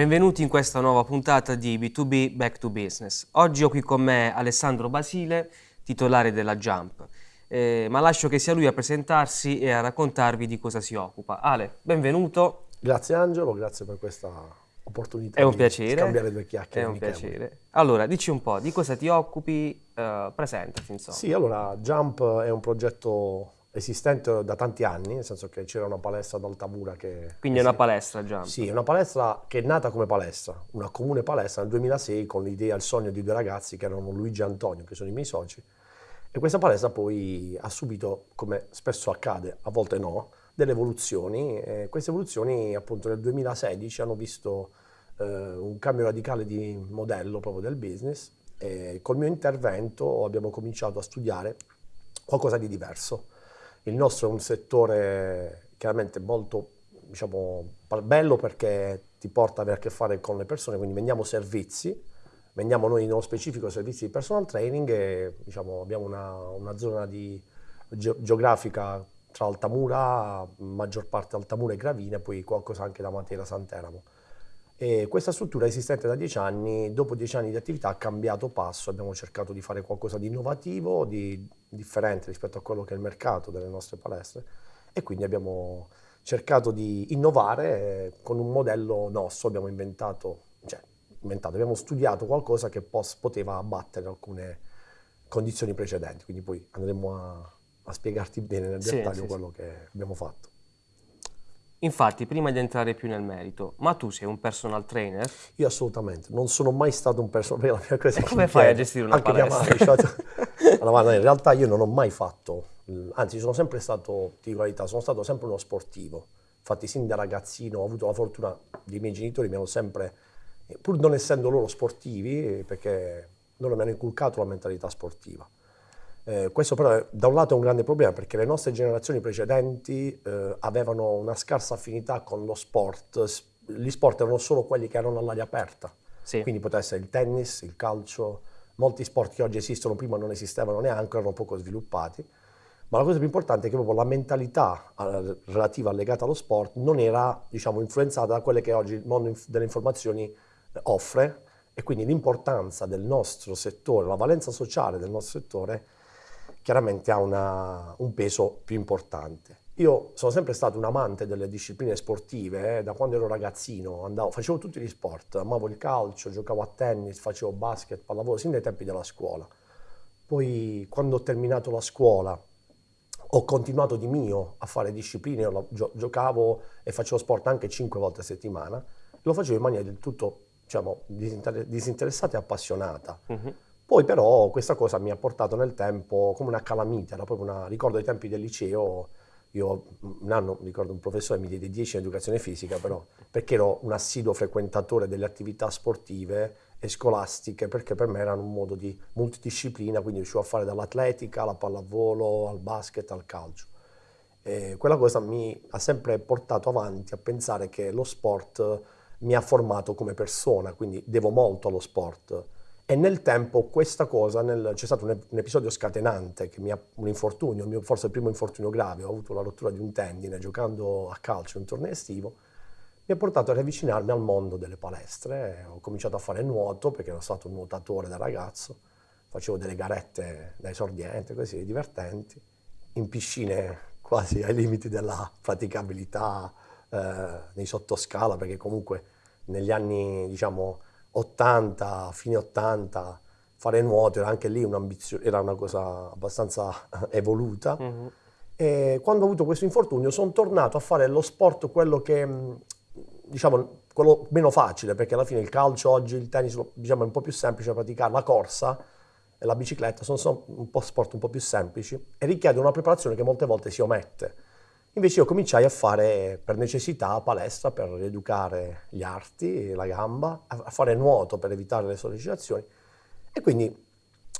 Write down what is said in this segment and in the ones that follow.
Benvenuti in questa nuova puntata di B2B Back to Business. Oggi ho qui con me Alessandro Basile, titolare della Jump, eh, ma lascio che sia lui a presentarsi e a raccontarvi di cosa si occupa. Ale, benvenuto. Grazie Angelo, grazie per questa opportunità È un di piacere. scambiare due chiacchiere. È un piacere. Allora, dici un po', di cosa ti occupi? Eh, presentati, insomma. Sì, allora Jump è un progetto esistente da tanti anni, nel senso che c'era una palestra ad Altamura che... Quindi è una palestra Jump. Sì, è una palestra che è nata come palestra, una comune palestra nel 2006 con l'idea, il sogno di due ragazzi che erano Luigi e Antonio, che sono i miei soci. E questa palestra poi ha subito, come spesso accade, a volte no, delle evoluzioni. E queste evoluzioni appunto nel 2016 hanno visto eh, un cambio radicale di modello proprio del business e col mio intervento abbiamo cominciato a studiare qualcosa di diverso. Il nostro è un settore chiaramente molto diciamo, bello perché ti porta ad avere a che fare con le persone, quindi vendiamo servizi, vendiamo noi nello specifico servizi di personal training e diciamo, abbiamo una, una zona di, ge- geografica tra Altamura, maggior parte Altamura e Gravina, e poi qualcosa anche da Matera Santeramo. E questa struttura esistente da dieci anni, dopo dieci anni di attività ha cambiato passo, abbiamo cercato di fare qualcosa di innovativo, di differente rispetto a quello che è il mercato delle nostre palestre. E quindi abbiamo cercato di innovare eh, con un modello nostro, abbiamo inventato, cioè inventato, abbiamo studiato qualcosa che poteva abbattere alcune condizioni precedenti, quindi poi andremo a, a spiegarti bene nel Sì, dettaglio sì, quello che abbiamo fatto. Infatti, prima di entrare più nel merito, ma tu sei un personal trainer? Io assolutamente, non sono mai stato un prima cosa E come fai a gestire una anche palestra? allora, in realtà io non ho mai fatto, anzi sono sempre stato, ti verità, sono stato sempre uno sportivo, infatti sin da ragazzino ho avuto la fortuna dei miei genitori, mi hanno sempre, pur non essendo loro sportivi, perché loro mi hanno inculcato la mentalità sportiva. Eh, questo però da un lato è un grande problema perché le nostre generazioni precedenti eh, avevano una scarsa affinità con lo sport, gli sport erano solo quelli che erano all'aria aperta, Sì. quindi poteva essere il tennis, il calcio, molti sport che oggi esistono prima non esistevano neanche, erano poco sviluppati, ma la cosa più importante è che proprio la mentalità eh, relativa legata allo sport non era diciamo, influenzata da quelle che oggi il mondo delle informazioni eh, offre. E quindi l'importanza del nostro settore, la valenza sociale del nostro settore chiaramente ha una- un peso più importante. Io sono sempre stato un amante delle discipline sportive, eh, da quando ero ragazzino, andavo- facevo tutti gli sport, amavo il calcio, giocavo a tennis, facevo basket, pallavolo, sin dai tempi della scuola. Poi quando ho terminato la scuola ho continuato di mio a fare discipline, gio- giocavo e facevo sport anche cinque volte a settimana, lo facevo in maniera del tutto diciamo, disinter- disinteressata e appassionata. Mhm. Poi però questa cosa mi ha portato nel tempo come una calamita, era proprio una, ricordo ai tempi del liceo, io un anno, ricordo un professore mi diede 10 in educazione fisica, però perché ero un assiduo frequentatore delle attività sportive e scolastiche, perché per me erano un modo di multidisciplina, quindi riuscivo a fare dall'atletica alla pallavolo, al basket, al calcio. E quella cosa mi ha sempre portato avanti a pensare che lo sport mi ha formato come persona, quindi devo molto allo sport. E nel tempo questa cosa, c'è stato un, un episodio scatenante, che mi ha, un infortunio, mio- forse il primo infortunio grave, ho avuto la rottura di un tendine giocando a calcio in un torneo estivo, mi ha portato a riavvicinarmi al mondo delle palestre, ho cominciato a fare nuoto perché ero stato un nuotatore da ragazzo, facevo delle garette da esordiente, così divertenti, in piscine quasi ai limiti della praticabilità eh, nei sottoscala, perché comunque negli anni diciamo 80, fine 80, fare nuoto era anche lì un'ambizione, era una cosa abbastanza evoluta. Mhm. E quando ho avuto questo infortunio sono tornato a fare lo sport quello che, mh, diciamo, quello meno facile, perché alla fine il calcio oggi, il tennis, diciamo, è un po' più semplice da praticare, la corsa e la bicicletta sono, sono un po' sport un po' più semplici e richiedono una preparazione che molte volte si omette. Invece io cominciai a fare per necessità palestra per rieducare gli arti, la gamba, a fare nuoto per evitare le sollecitazioni e quindi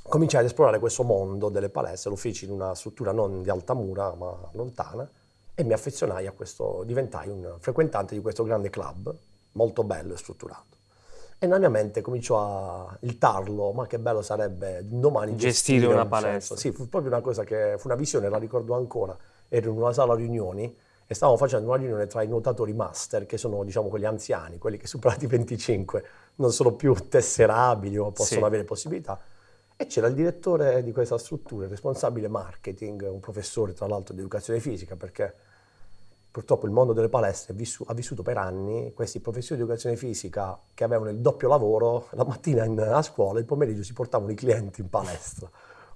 cominciai ad esplorare questo mondo delle palestre, lo feci in una struttura non di Altamura ma lontana e mi affezionai a questo, diventai un frequentante di questo grande club, molto bello e strutturato. E nella mia mente cominciò a il tarlo, ma che bello sarebbe domani Gestire gestire, una un palestra. senso. Sì, fu proprio una cosa che fu una visione, la ricordo ancora. Ero in una sala riunioni e stavamo facendo una riunione tra i nuotatori master, che sono diciamo quelli anziani, quelli che superati i 25 non sono più tesserabili o possono sì. avere possibilità, e c'era il direttore di questa struttura, il responsabile marketing, un professore tra l'altro di educazione fisica, perché purtroppo il mondo delle palestre ha vissuto per anni questi professori di educazione fisica che avevano il doppio lavoro, la mattina in, a scuola, il pomeriggio si portavano i clienti in palestra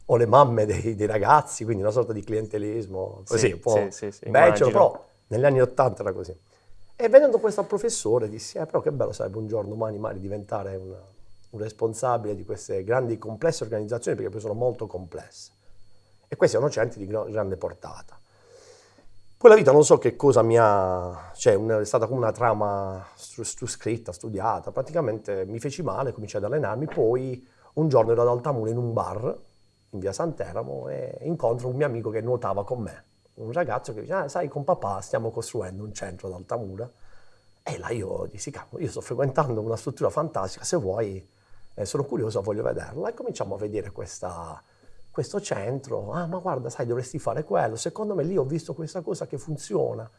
o le mamme dei, dei, ragazzi, quindi una sorta di clientelismo, così, sì, un po' sì, sì, becero, però negli anni Ottanta era così. E vedendo questo professore dissi, eh, però che bello sarebbe un giorno, domani, magari diventare una, un responsabile di queste grandi, complesse organizzazioni, perché poi sono molto complesse. E questi sono centri di grande portata. Poi la vita non so che cosa mi ha, cioè è stata come una trama scritta, studiata, praticamente mi feci male, cominciai ad allenarmi, poi un giorno ero ad Altamura in un bar, in via Santeramo e incontro un mio amico che nuotava con me, un ragazzo che dice, ah, sai, con papà stiamo costruendo un centro ad Altamura. E là io dissi, cavolo, io sto frequentando una struttura fantastica, se vuoi, eh, sono curioso, voglio vederla. E cominciamo a vedere questa, questo centro. Ah, ma guarda, sai, dovresti fare quello. Secondo me lì ho visto questa cosa che funziona.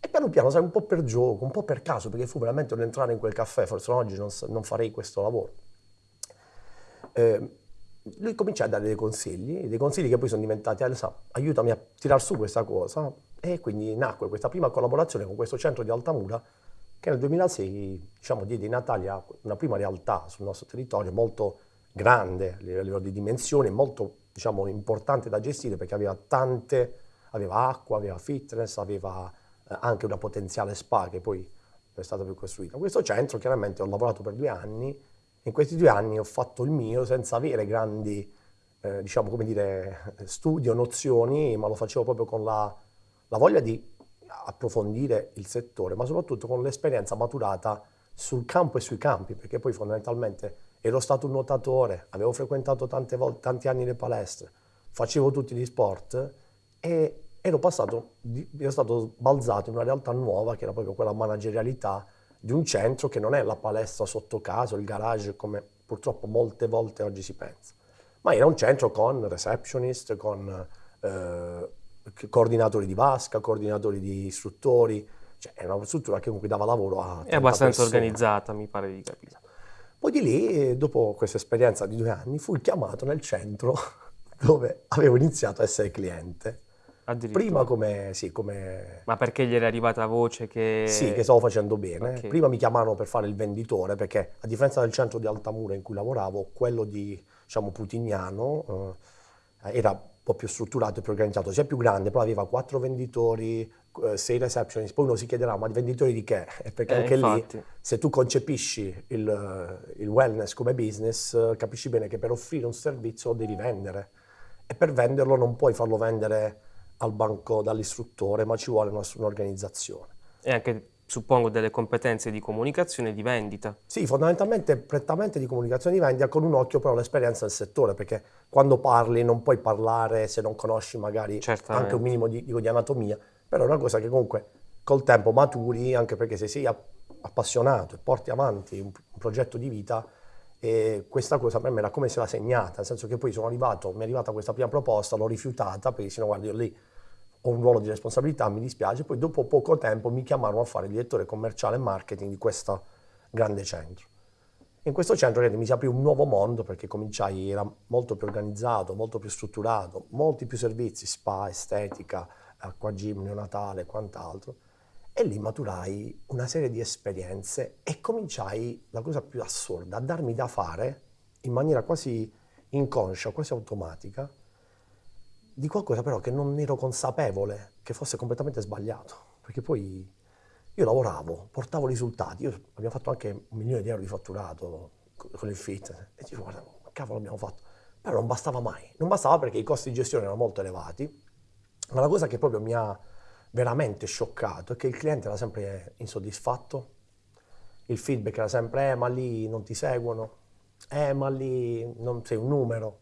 E piano piano, sai, un po' per gioco, un po' per caso, perché fu veramente un entrare in quel caffè, forse oggi non, non farei questo lavoro. Eh, lui comincia a dare dei consigli, dei consigli che poi sono diventati, Elsa, aiutami a tirar su questa cosa. E quindi nacque questa prima collaborazione con questo centro di Altamura, che nel 2006 diciamo, diede in Italia una prima realtà sul nostro territorio molto grande a livello di dimensioni, molto diciamo, importante da gestire perché aveva tante, aveva acqua, aveva fitness, aveva eh, anche una potenziale spa che poi è stata più costruita. Questo centro chiaramente ho lavorato per due anni in questi due anni ho fatto il mio senza avere grandi, eh, diciamo, come dire, studi o nozioni, ma lo facevo proprio con la, la voglia di approfondire il settore, ma soprattutto con l'esperienza maturata sul campo e sui campi, perché poi fondamentalmente ero stato un nuotatore, avevo frequentato tante volte, tanti anni le palestre, facevo tutti gli sport e ero passato, ero stato balzato in una realtà nuova che era proprio quella managerialità di un centro che non è la palestra sotto casa, il garage come purtroppo molte volte oggi si pensa, ma era un centro con receptionist, con eh, coordinatori di vasca, coordinatori di istruttori, cioè era una struttura che comunque dava lavoro a... È abbastanza persone. organizzata, mi pare di capire. Poi di lì, dopo questa esperienza di due anni, fui chiamato nel centro dove avevo iniziato a essere cliente Prima come, sì, come... Ma perché gli era arrivata voce che... Sì, che stavo facendo bene. Okay. Prima mi chiamarono per fare il venditore, perché a differenza del centro di Altamura in cui lavoravo, quello di, diciamo, Putignano eh, era un po' più strutturato e più organizzato, sia più grande, però aveva quattro venditori, eh, sei receptionist, poi uno si chiederà, ma venditori di che? Perché eh, anche infatti. lì, se tu concepisci il, il wellness come business, capisci bene che per offrire un servizio devi vendere. E per venderlo non puoi farlo vendere al banco dall'istruttore, ma ci vuole un'organizzazione. E anche, suppongo, delle competenze di comunicazione e di vendita. Sì, fondamentalmente prettamente di comunicazione e di vendita, con un occhio però all'esperienza del settore, perché quando parli non puoi parlare se non conosci magari Certamente. anche un minimo di, di anatomia, però è una cosa che comunque col tempo maturi, anche perché se sei appassionato e porti avanti un, un progetto di vita, e questa cosa per me era come se la segnata, nel senso che poi sono arrivato, mi è arrivata questa prima proposta, l'ho rifiutata perché se no guarda io lì ho un ruolo di responsabilità, mi dispiace, poi dopo poco tempo mi chiamarono a fare il direttore commerciale e marketing di questo grande centro. In questo centro mi si aprì un nuovo mondo perché cominciai, era molto più organizzato, molto più strutturato, molti più servizi, spa, estetica, acqua gym, neonatale e quant'altro e lì maturai una serie di esperienze e cominciai, la cosa più assurda, a darmi da fare in maniera quasi inconscia, quasi automatica, di qualcosa però che non ero consapevole che fosse completamente sbagliato. Perché poi io lavoravo, portavo risultati, io abbiamo fatto anche un milione di euro di fatturato con il fit e dico guarda, cavolo abbiamo fatto. Però non bastava mai, non bastava perché i costi di gestione erano molto elevati, ma la cosa che proprio mi ha veramente scioccato è che il cliente era sempre insoddisfatto, il feedback era sempre eh ma lì non ti seguono, eh ma lì non sei un numero.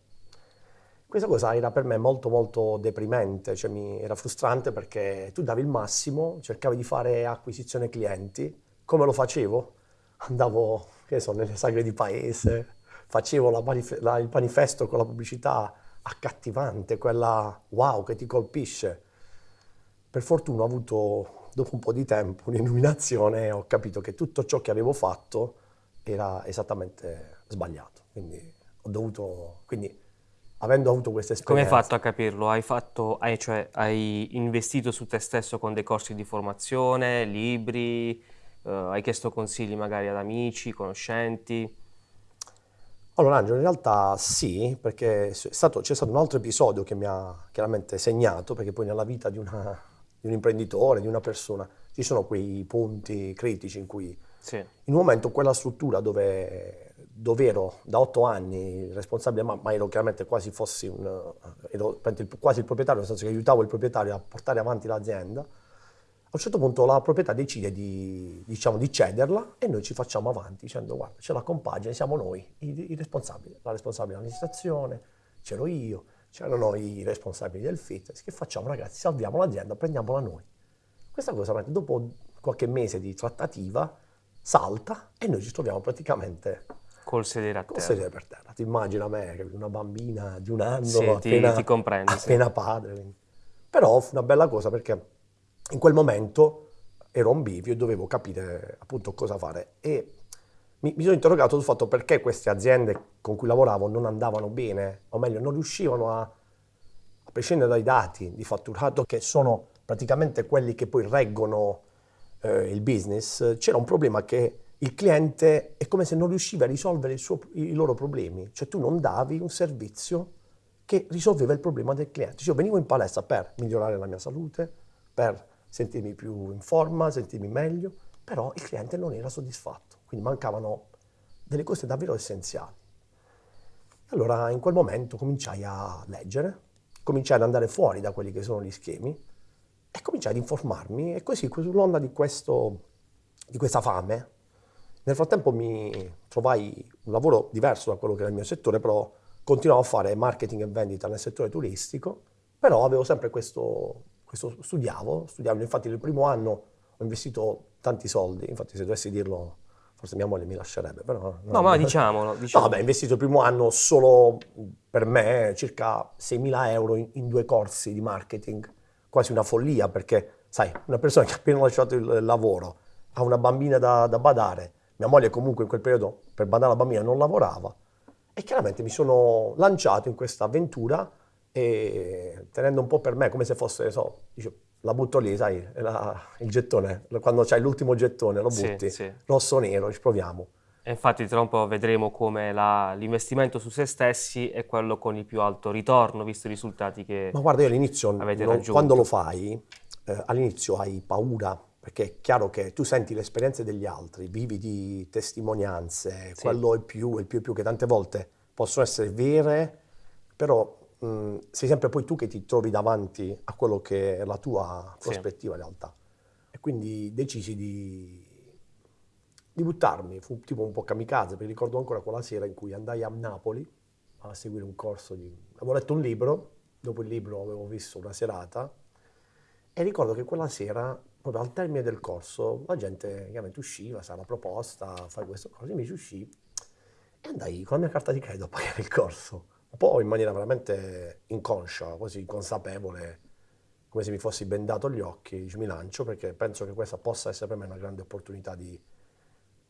Questa cosa era per me molto molto deprimente, cioè mi era frustrante perché tu davi il massimo, cercavi di fare acquisizione clienti, come lo facevo? Andavo, che so, nelle sagre di paese, facevo la manif- la, il manifesto con la pubblicità accattivante, quella wow che ti colpisce Per fortuna ho avuto, dopo un po' di tempo, un'illuminazione e ho capito che tutto ciò che avevo fatto era esattamente sbagliato. Quindi ho dovuto, quindi avendo avuto questa esperienza... Come hai fatto a capirlo? Hai, fatto, hai, cioè, hai investito su te stesso con dei corsi di formazione, libri, eh, hai chiesto consigli magari ad amici, conoscenti? Allora Angelo, in realtà sì, perché stato, c'è stato un altro episodio che mi ha chiaramente segnato, perché poi nella vita di, una, di un imprenditore, di una persona, ci sono quei punti critici in cui sì. in un momento quella struttura dove, dove ero da otto anni responsabile, ma, ma, ero chiaramente quasi fossi un, ero quasi il proprietario, nel senso che aiutavo il proprietario a portare avanti l'azienda, a un certo punto la proprietà decide di, diciamo, di cederla e noi ci facciamo avanti dicendo guarda c'è la compagine, siamo noi i, i responsabili, la responsabile dell'amministrazione, c'ero io, c'erano i responsabili del fitness, che facciamo ragazzi? Salviamo l'azienda, prendiamola noi. Questa cosa dopo qualche mese di trattativa salta e noi ci troviamo praticamente col sedere a terra. Col sedere per terra. Ti immagina me, una bambina di un anno, sì, appena, ti, ti comprendo, appena sì. padre. Però fu una bella cosa perché in quel momento ero un bivio e dovevo capire appunto cosa fare. E mi, mi, sono interrogato sul fatto perché queste aziende con cui lavoravo non andavano bene, o meglio, non riuscivano a, a prescindere dai dati di fatturato, che sono praticamente quelli che poi reggono eh, il business, c'era un problema che il cliente è come se non riusciva a risolvere suo, i loro problemi, cioè tu non davi un servizio che risolveva il problema del cliente. Cioè, io venivo in palestra per migliorare la mia salute, per sentirmi più in forma, sentirmi meglio, però il cliente non era soddisfatto, quindi mancavano delle cose davvero essenziali. Allora in quel momento cominciai a leggere, cominciai ad andare fuori da quelli che sono gli schemi e cominciai ad informarmi e così sull'onda di, questo, di questa fame, nel frattempo mi trovai un lavoro diverso da quello che era il mio settore, però continuavo a fare marketing e vendita nel settore turistico, però avevo sempre questo questo studiavo, studiavo, infatti nel primo anno ho investito tanti soldi, infatti se dovessi dirlo forse mia moglie mi lascerebbe, però... No, no ma diciamolo, diciamo. No, vabbè, ho investito il primo anno solo per me circa 6.000 euro in, in, due corsi di marketing, quasi una follia perché, sai, una persona che ha appena lasciato il lavoro, ha una bambina da, da badare, mia moglie comunque in quel periodo per badare la bambina non lavorava e chiaramente mi sono lanciato in questa avventura e tenendo un po' per me come se fosse, so, dice, la butto lì, sai, la, il gettone, quando c'hai l'ultimo gettone lo butti, sì, sì. rosso-nero, ci proviamo. E infatti tra un po' vedremo come l'investimento su se stessi è quello con il più alto ritorno, visto i risultati che Ma guarda, io all'inizio, non, quando lo fai, eh, all'inizio hai paura, perché è chiaro che tu senti le esperienze degli altri, vivi di testimonianze, sì. quello è più, il più e più, che tante volte possono essere vere, però mh, mm, sei sempre poi tu che ti trovi davanti a quello che è la tua prospettiva sì. in realtà. E quindi decisi di, di buttarmi, fu tipo un po' kamikaze, perché ricordo ancora quella sera in cui andai a Napoli a seguire un corso di... Avevo letto un libro, dopo il libro avevo visto una serata e ricordo che quella sera, proprio al termine del corso, la gente chiaramente usciva, sa la proposta, fai questo corso, invece uscì e andai con la mia carta di credito a pagare il corso un po' in maniera veramente inconscia, quasi inconsapevole, come se mi fossi bendato gli occhi, mi lancio perché penso che questa possa essere per me una grande opportunità di,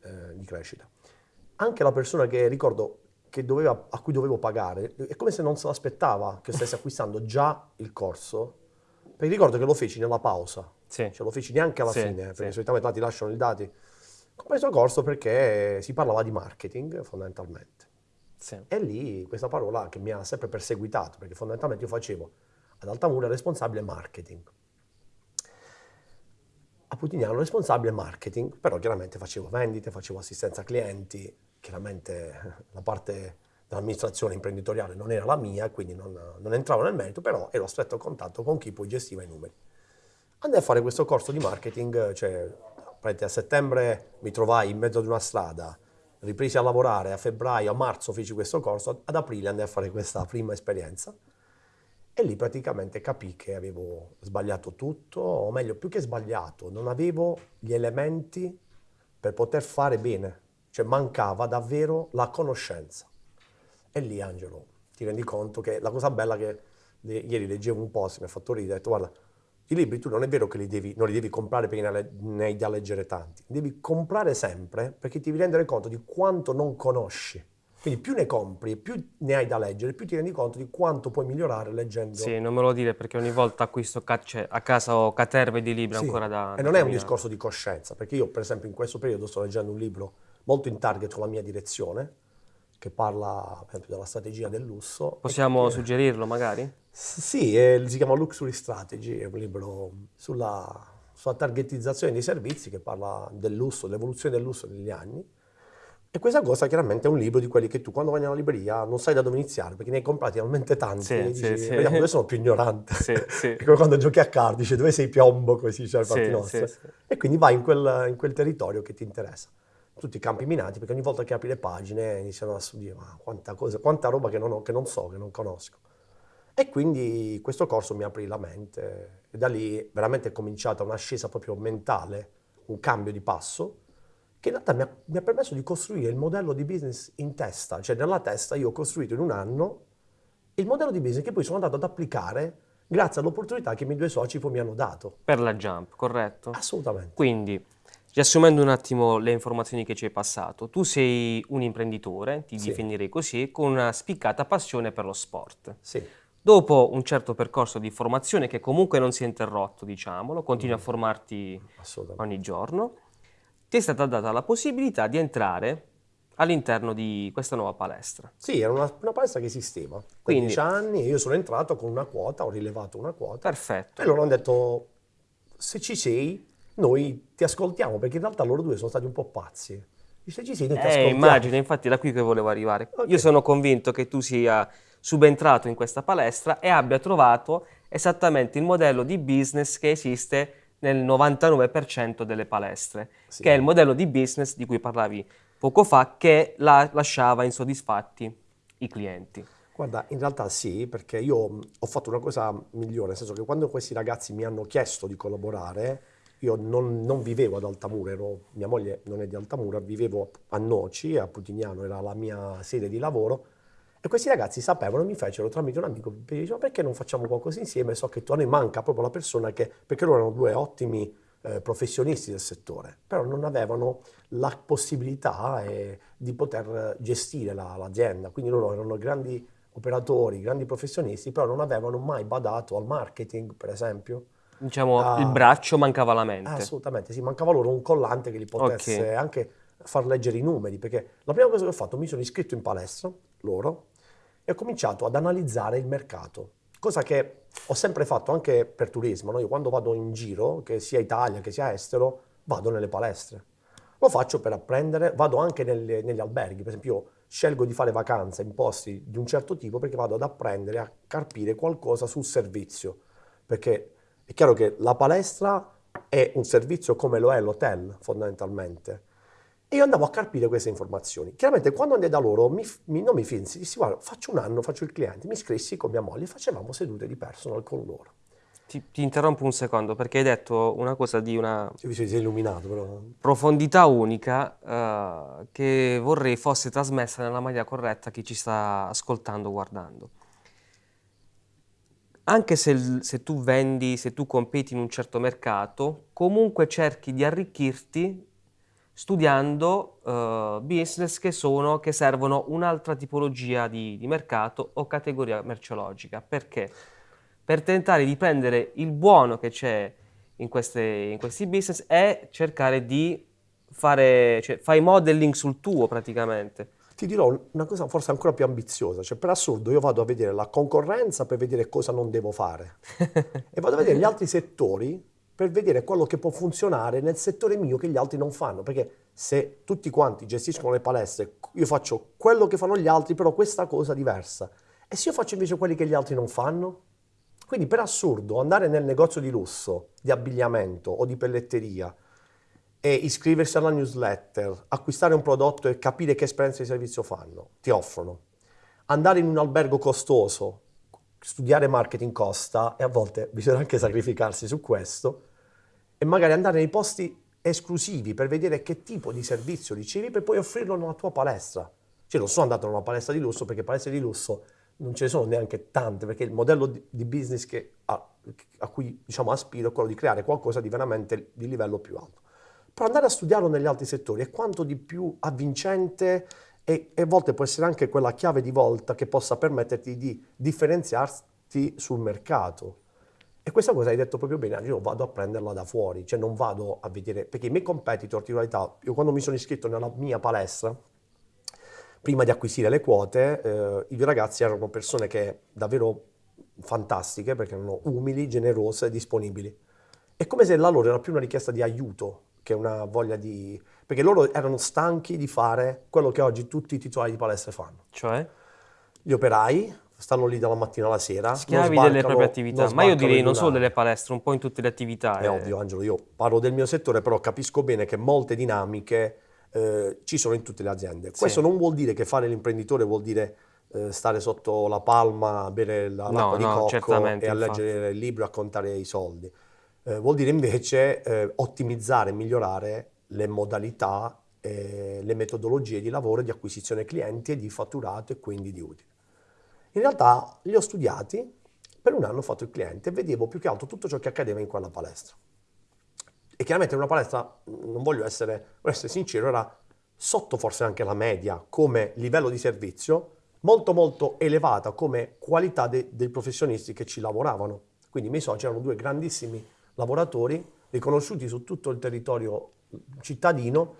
eh, di crescita. Anche la persona che ricordo che doveva, a cui dovevo pagare, è come se non se l'aspettava che stessi acquistando già il corso, perché ricordo che lo feci nella pausa, sì. cioè lo feci neanche alla sì, fine, perché sì. solitamente ti lasciano i dati. Ho preso il corso perché si parlava di marketing fondamentalmente. Sì. E lì questa parola che mi ha sempre perseguitato, perché fondamentalmente io facevo ad Altamura responsabile marketing. A Putignano responsabile marketing, però chiaramente facevo vendite, facevo assistenza clienti, chiaramente la parte dell'amministrazione imprenditoriale non era la mia, quindi non, non entravo nel merito, però ero a stretto contatto con chi poi gestiva i numeri. Andai a fare questo corso di marketing, cioè a settembre mi trovai in mezzo ad una strada, ripresi a lavorare a febbraio, a marzo feci questo corso, ad aprile andai a fare questa prima esperienza e lì praticamente capì che avevo sbagliato tutto, o meglio, più che sbagliato, non avevo gli elementi per poter fare bene, cioè mancava davvero la conoscenza. E lì, Angelo, ti rendi conto che la cosa bella che ieri leggevo un post, mi ha fatto ridere, ho detto guarda, I libri tu non è vero che li devi, non li devi comprare perché ne hai da leggere tanti, devi comprare sempre perché ti devi rendere conto di quanto non conosci. Quindi più ne compri più ne hai da leggere, più ti rendi conto di quanto puoi migliorare leggendo. Sì, non me lo dire perché ogni volta acquisto cioè, a casa ho caterve di libri sì. ancora da... E non è un discorso di coscienza, perché io per esempio in questo periodo sto leggendo un libro molto in target con la mia direzione, che parla per esempio della strategia del lusso. Possiamo che... suggerirlo magari? Sì, è, si chiama Luxury Strategy, è un libro sulla, sulla targetizzazione dei servizi che parla del lusso, dell'evoluzione del lusso negli anni. E questa cosa chiaramente è un libro di quelli che tu quando vai nella libreria non sai da dove iniziare perché ne hai comprati talmente tanti sì, dici, sì, vediamo dove sono più ignorante. Sì, sì. come quando giochi a card, dici dove sei piombo, così cioè sì, nostre. sì, sì. E quindi vai in quel, in quel territorio che ti interessa tutti i campi minati, perché ogni volta che apri le pagine iniziano a dire ma quanta, cosa, quanta roba che non, ho, che non, so, che non conosco. E quindi questo corso mi aprì la mente e da lì veramente è cominciata un'ascesa proprio mentale, un cambio di passo, che in realtà mi ha, mi ha, permesso di costruire il modello di business in testa, cioè nella testa io ho costruito in un anno il modello di business che poi sono andato ad applicare grazie all'opportunità che i miei due soci poi mi hanno dato. Per la Jump, corretto? Assolutamente. Quindi Riassumendo un attimo le informazioni che ci hai passato, tu sei un imprenditore, ti Sì. definirei così, con una spiccata passione per lo sport. Sì, Dopo un certo percorso di formazione che comunque non si è interrotto, diciamolo, continui a formarti assolutamente. ogni giorno, ti è stata data la possibilità di entrare all'interno di questa nuova palestra. Sì, era una, una palestra che esisteva. Quindi- dieci anni io sono entrato con una quota, ho rilevato una quota Perfetto. e loro hanno detto se ci sei noi ti ascoltiamo perché in realtà loro due sono stati un po' pazzi. Dice ci sei, noi ti Eh, ascoltiamo. immagino, infatti da qui che volevo arrivare. Ok. Io sono convinto che tu sia subentrato in questa palestra e abbia trovato esattamente il modello di business che esiste nel 99% delle palestre, Sì. che è il modello di business di cui parlavi poco fa, che la- lasciava insoddisfatti i clienti. Guarda, in realtà sì, perché io ho fatto una cosa migliore, nel senso che quando questi ragazzi mi hanno chiesto di collaborare, io non, non vivevo ad Altamura, ero- mia moglie non è di Altamura, vivevo a Noci, a Putignano, era la mia sede di lavoro, e questi ragazzi sapevano, mi fecero tramite un amico, mi dicevano perché non facciamo qualcosa insieme, so che tu noi manca proprio la persona che, perché loro erano due ottimi eh, professionisti del settore, però non avevano la possibilità eh, di poter gestire la- l'azienda, quindi loro erano grandi operatori, grandi professionisti, però non avevano mai badato al marketing, per esempio. Diciamo, Ah. il braccio mancava la mente. Assolutamente, sì, mancava loro un collante che li potesse Ok. anche far leggere i numeri, perché la prima cosa che ho fatto, mi sono iscritto in palestra, loro, e ho cominciato ad analizzare il mercato, cosa che ho sempre fatto anche per turismo, no? Io quando vado in giro, che sia Italia che sia estero, vado nelle palestre. Lo faccio per apprendere, vado anche nelle- negli alberghi, per esempio io scelgo di fare vacanze in posti di un certo tipo perché vado ad apprendere a carpire qualcosa sul servizio, perché è chiaro che la palestra è un servizio come lo è l'hotel fondamentalmente. E io andavo a carpire queste informazioni. Chiaramente quando andai da loro mi, mi- non mi finsi, dissi guarda faccio un anno, faccio il cliente, mi iscrissi con mia moglie facevamo sedute di personal con loro. Ti, ti interrompo un secondo perché hai detto una cosa di una profondità unica eh, che vorrei fosse trasmessa nella maniera corretta a chi ci sta ascoltando, guardando. Anche se, se tu vendi, se tu competi in un certo mercato, comunque cerchi di arricchirti studiando eh, business che, sono, che servono un'altra tipologia di, di mercato o categoria merceologica. Perché? Per tentare di prendere il buono che c'è in, queste- in questi business e cercare di fare, cioè fai modeling sul tuo praticamente. Ti dirò una cosa forse ancora più ambiziosa, cioè per assurdo io vado a vedere la concorrenza per vedere cosa non devo fare e vado a vedere gli altri settori per vedere quello che può funzionare nel settore mio che gli altri non fanno, perché se tutti quanti gestiscono le palestre, io faccio quello che fanno gli altri, però questa cosa diversa. E se io faccio invece quelli che gli altri non fanno? Quindi per assurdo andare nel negozio di lusso, di abbigliamento o di pelletteria e iscriversi alla newsletter, acquistare un prodotto e capire che esperienza di servizio fanno, ti offrono. Andare in un albergo costoso, studiare marketing costa e a volte bisogna anche sacrificarsi su questo e magari andare nei posti esclusivi per vedere che tipo di servizio ricevi per poi offrirlo nella tua palestra. Cioè non sono andato in una palestra di lusso perché palestre di lusso non ce ne sono neanche tante perché il modello di, business che ha a cui diciamo, aspiro è quello di creare qualcosa di veramente di livello più alto. Però andare a studiarlo negli altri settori è quanto di più avvincente e, e a volte può essere anche quella chiave di volta che possa permetterti di differenziarti sul mercato. E questa cosa hai detto proprio bene, io vado a prenderla da fuori, cioè non vado a vedere, perché i miei competitor, di realtà, io quando mi sono iscritto nella mia palestra, prima di acquisire le quote, eh, i ragazzi erano persone che davvero fantastiche, perché erano umili, generose, disponibili. È come se la loro era più una richiesta di aiuto che una voglia di... perché loro erano stanchi di fare quello che oggi tutti i titolari di palestre fanno. Cioè? Gli operai stanno lì dalla mattina alla sera. Schiavi delle proprie attività, ma io direi non solo delle palestre, un po' in tutte le attività. È eh. ovvio Angelo, io parlo del mio settore, però capisco bene che molte dinamiche eh, ci sono in tutte le aziende. Questo sì. non vuol dire che fare l'imprenditore vuol dire eh, stare sotto la palma, bere la, l'acqua no, di no, cocco e a leggere il libro e a contare i soldi. Eh, vuol dire invece eh, ottimizzare e migliorare le modalità, le metodologie di lavoro, di acquisizione clienti e di fatturato e quindi di utili. In realtà li ho studiati, per un anno ho fatto il cliente e vedevo più che altro tutto ciò che accadeva in quella palestra. E chiaramente in una palestra, non voglio essere, voglio essere sincero, era sotto forse anche la media come livello di servizio, molto molto elevata come qualità de- dei professionisti che ci lavoravano. Quindi i miei soci erano due grandissimi lavoratori riconosciuti su tutto il territorio cittadino,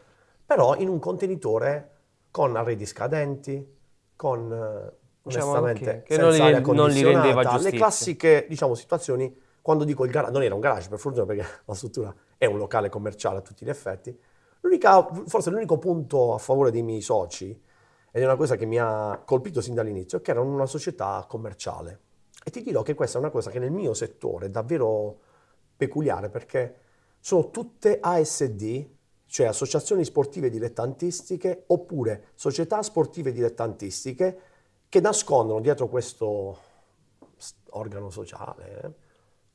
però in un contenitore con arredi scadenti, con eh, diciamo onestamente che, che non, li, non li rendeva giustizia. Le classiche diciamo, situazioni, quando dico il garage, non era un garage per fortuna perché la struttura è un locale commerciale a tutti gli effetti, forse l'unico punto a favore dei miei soci, ed è una cosa che mi ha colpito sin dall'inizio, è che erano una società commerciale. E ti dirò che questa è una cosa che nel mio settore è davvero peculiare perché sono tutte ASD, cioè associazioni sportive dilettantistiche oppure società sportive dilettantistiche che nascondono dietro questo organo sociale eh,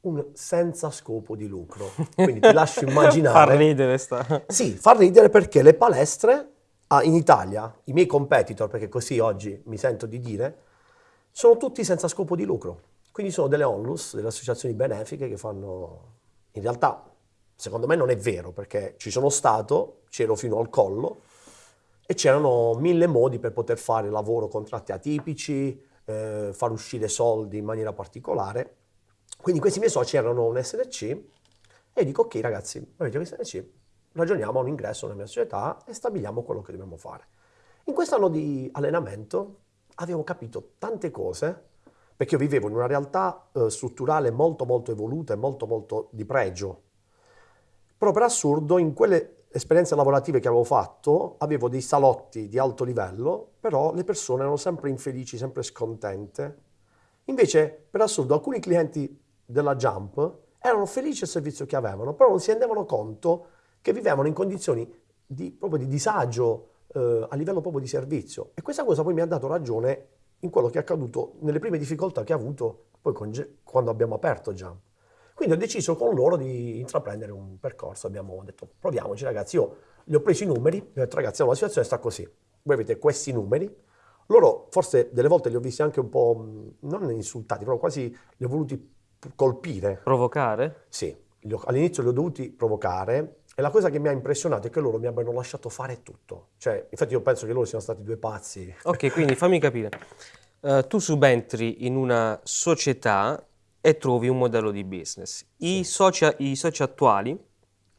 un senza scopo di lucro. Quindi ti lascio immaginare... fa ridere sta... Sì, fa ridere perché le palestre ah, in Italia, i miei competitor, perché così oggi mi sento di dire, sono tutti senza scopo di lucro. Quindi sono delle onlus, delle associazioni benefiche che fanno... In realtà, secondo me non è vero, perché ci sono stato, c'ero fino al collo, e c'erano mille modi per poter fare lavoro, contratti atipici, eh, far uscire soldi in maniera particolare. Quindi questi miei soci erano un SNC e dico ok ragazzi, avete un SNC, ragioniamo a un ingresso nella mia società e stabiliamo quello che dobbiamo fare. In quest'anno di allenamento avevo capito tante cose perché io vivevo in una realtà eh, strutturale molto molto evoluta e molto molto di pregio. Però per assurdo in quelle esperienze lavorative che avevo fatto, avevo dei salotti di alto livello, però le persone erano sempre infelici, sempre scontente. Invece, per assurdo, alcuni clienti della Jump erano felici del servizio che avevano, però non si rendevano conto che vivevano in condizioni di, proprio di disagio eh, a livello proprio di servizio. E questa cosa poi mi ha dato ragione in quello che è accaduto nelle prime difficoltà che ho avuto poi con, quando abbiamo aperto Jump. Quindi ho deciso con loro di intraprendere un percorso, abbiamo detto proviamoci ragazzi, io gli ho preso i numeri, gli ho detto ragazzi la situazione sta così, voi avete questi numeri, loro forse delle volte li ho visti anche un po', non insultati, però quasi li ho voluti colpire. Provocare? Sì, all'inizio li ho dovuti provocare e la cosa che mi ha impressionato è che loro mi abbiano lasciato fare tutto. Cioè, infatti io penso che loro siano stati due pazzi. Ok, quindi fammi capire. Uh, tu subentri in una società e trovi un modello di business. I soci, I soci attuali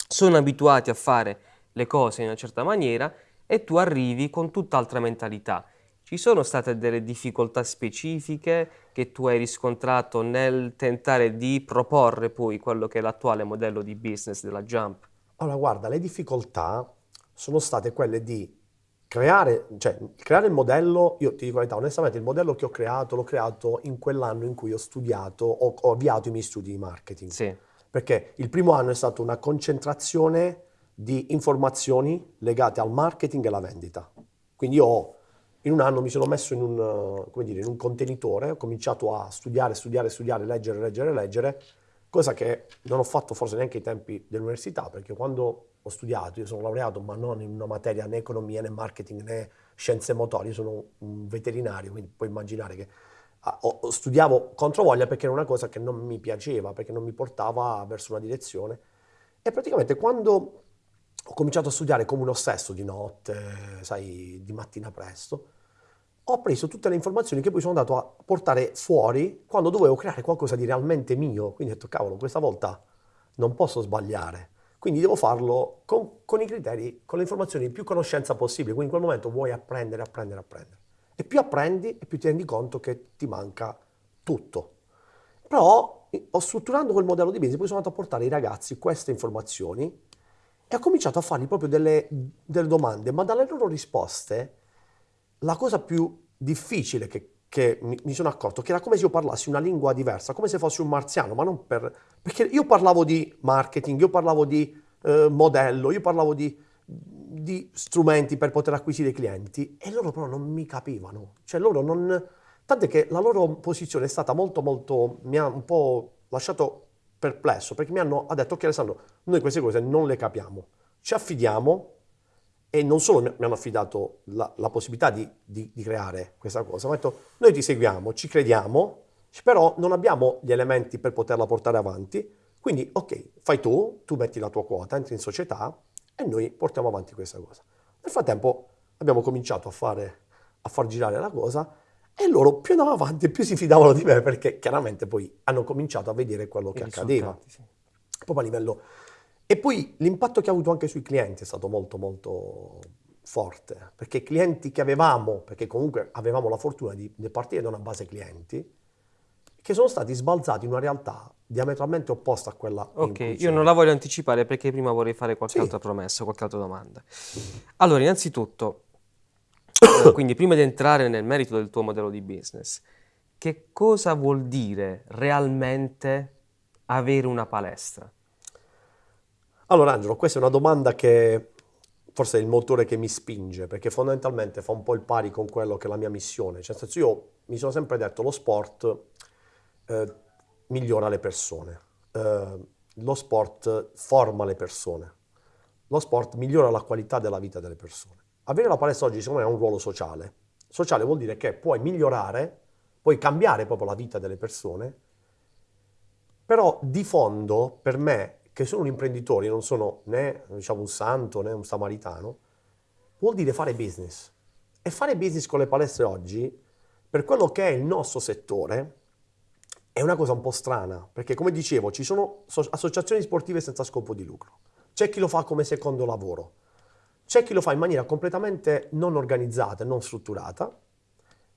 sono abituati a fare le cose in una certa maniera e tu arrivi con tutt'altra mentalità. Ci sono state delle difficoltà specifiche che tu hai riscontrato nel tentare di proporre poi quello che è l'attuale modello di business della Jump? Allora, guarda, le difficoltà sono state quelle di creare, cioè, creare il modello, io ti dico la verità, onestamente il modello che ho creato l'ho creato in quell'anno in cui ho studiato, ho, ho avviato i miei studi di marketing. Sì. Perché il primo anno è stata una concentrazione di informazioni legate al marketing e alla vendita. Quindi io in un anno mi sono messo in un, dire, in un contenitore, ho cominciato a studiare, studiare, studiare, leggere, leggere, leggere, cosa che non ho fatto forse neanche ai tempi dell'università, perché quando ho studiato, io sono laureato, ma non in una materia né economia né marketing né scienze motorie, sono un veterinario, quindi puoi immaginare che o, studiavo contro voglia perché era una cosa che non mi piaceva, perché non mi portava verso una direzione. E praticamente quando ho cominciato a studiare come un ossesso di notte, sai, di mattina presto, ho preso tutte le informazioni che poi sono andato a portare fuori quando dovevo creare qualcosa di realmente mio. Quindi ho detto, cavolo, questa volta non posso sbagliare. Quindi devo farlo con, con i criteri, con le informazioni più conoscenza possibile. Quindi in quel momento vuoi apprendere, apprendere, apprendere. E più apprendi e più ti rendi conto che ti manca tutto. Però, strutturando quel modello di business, poi sono andato a portare ai ragazzi queste informazioni e ho cominciato a fargli proprio delle, delle domande, ma dalle loro risposte la cosa più difficile che, che mi, sono accorto che era come se io parlassi una lingua diversa, come se fossi un marziano, ma non per... perché io parlavo di marketing, io parlavo di eh, modello, io parlavo di, di strumenti per poter acquisire clienti e loro però non mi capivano, cioè loro non... Tant'è che la loro posizione è stata molto molto... mi ha un po' lasciato perplesso perché mi hanno ha detto ok Alessandro, noi queste cose non le capiamo, ci affidiamo e non solo mi hanno affidato la, la possibilità di, di, di, creare questa cosa, ma hanno detto noi ti seguiamo, ci crediamo, però non abbiamo gli elementi per poterla portare avanti, quindi ok, fai tu, tu metti la tua quota, entri in società e noi portiamo avanti questa cosa. Nel frattempo abbiamo cominciato a, fare, a far girare la cosa e loro più andavano avanti più si fidavano di me perché chiaramente poi hanno cominciato a vedere quello che accadeva. Sì. Proprio a livello e poi l'impatto che ha avuto anche sui clienti è stato molto molto forte, perché i clienti che avevamo, perché comunque avevamo la fortuna di, di partire da una base clienti, che sono stati sbalzati in una realtà diametralmente opposta a quella Ok, io non la voglio anticipare perché prima vorrei fare qualche sì. altra promessa, qualche altra domanda. Allora, innanzitutto, eh, quindi prima di entrare nel merito del tuo modello di business, che cosa vuol dire realmente avere una palestra? Allora Angelo, questa è una domanda che forse è il motore che mi spinge, perché fondamentalmente fa un po' il pari con quello che è la mia missione. Cioè, nel senso, io mi sono sempre detto, lo sport eh, migliora le persone, eh, lo sport forma le persone, lo sport migliora la qualità della vita delle persone. Avere la palestra oggi secondo me ha un ruolo sociale. Sociale vuol dire che puoi migliorare, puoi cambiare proprio la vita delle persone, però di fondo per me che sono un imprenditore, non sono né diciamo, un santo né un samaritano, vuol dire fare business. E fare business con le palestre oggi, per quello che è il nostro settore, è una cosa un po' strana, perché come dicevo ci sono associazioni sportive senza scopo di lucro, c'è chi lo fa come secondo lavoro, c'è chi lo fa in maniera completamente non organizzata non strutturata,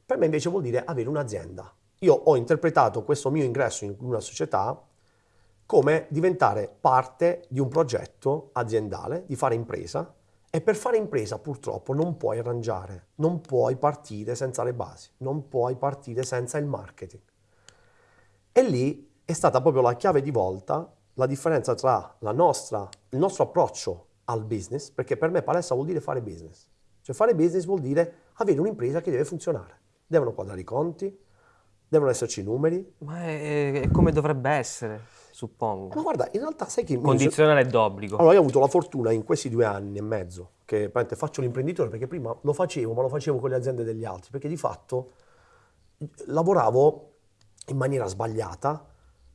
per me invece vuol dire avere un'azienda. Io ho interpretato questo mio ingresso in una società come diventare parte di un progetto aziendale, di fare impresa e per fare impresa purtroppo non puoi arrangiare, non puoi partire senza le basi, non puoi partire senza il marketing. E lì è stata proprio la chiave di volta la differenza tra nostra, il nostro approccio al business, perché per me palestra vuol dire fare business. Cioè fare business vuol dire avere un'impresa che deve funzionare. Devono quadrare i conti, devono esserci i numeri. Ma è, è come dovrebbe essere suppongo. Ma guarda, in realtà sai che... Condizionale è d'obbligo. Allora, io ho avuto la fortuna in questi due anni e mezzo che faccio l'imprenditore, perché prima lo facevo, ma lo facevo con le aziende degli altri, perché di fatto lavoravo in maniera sbagliata,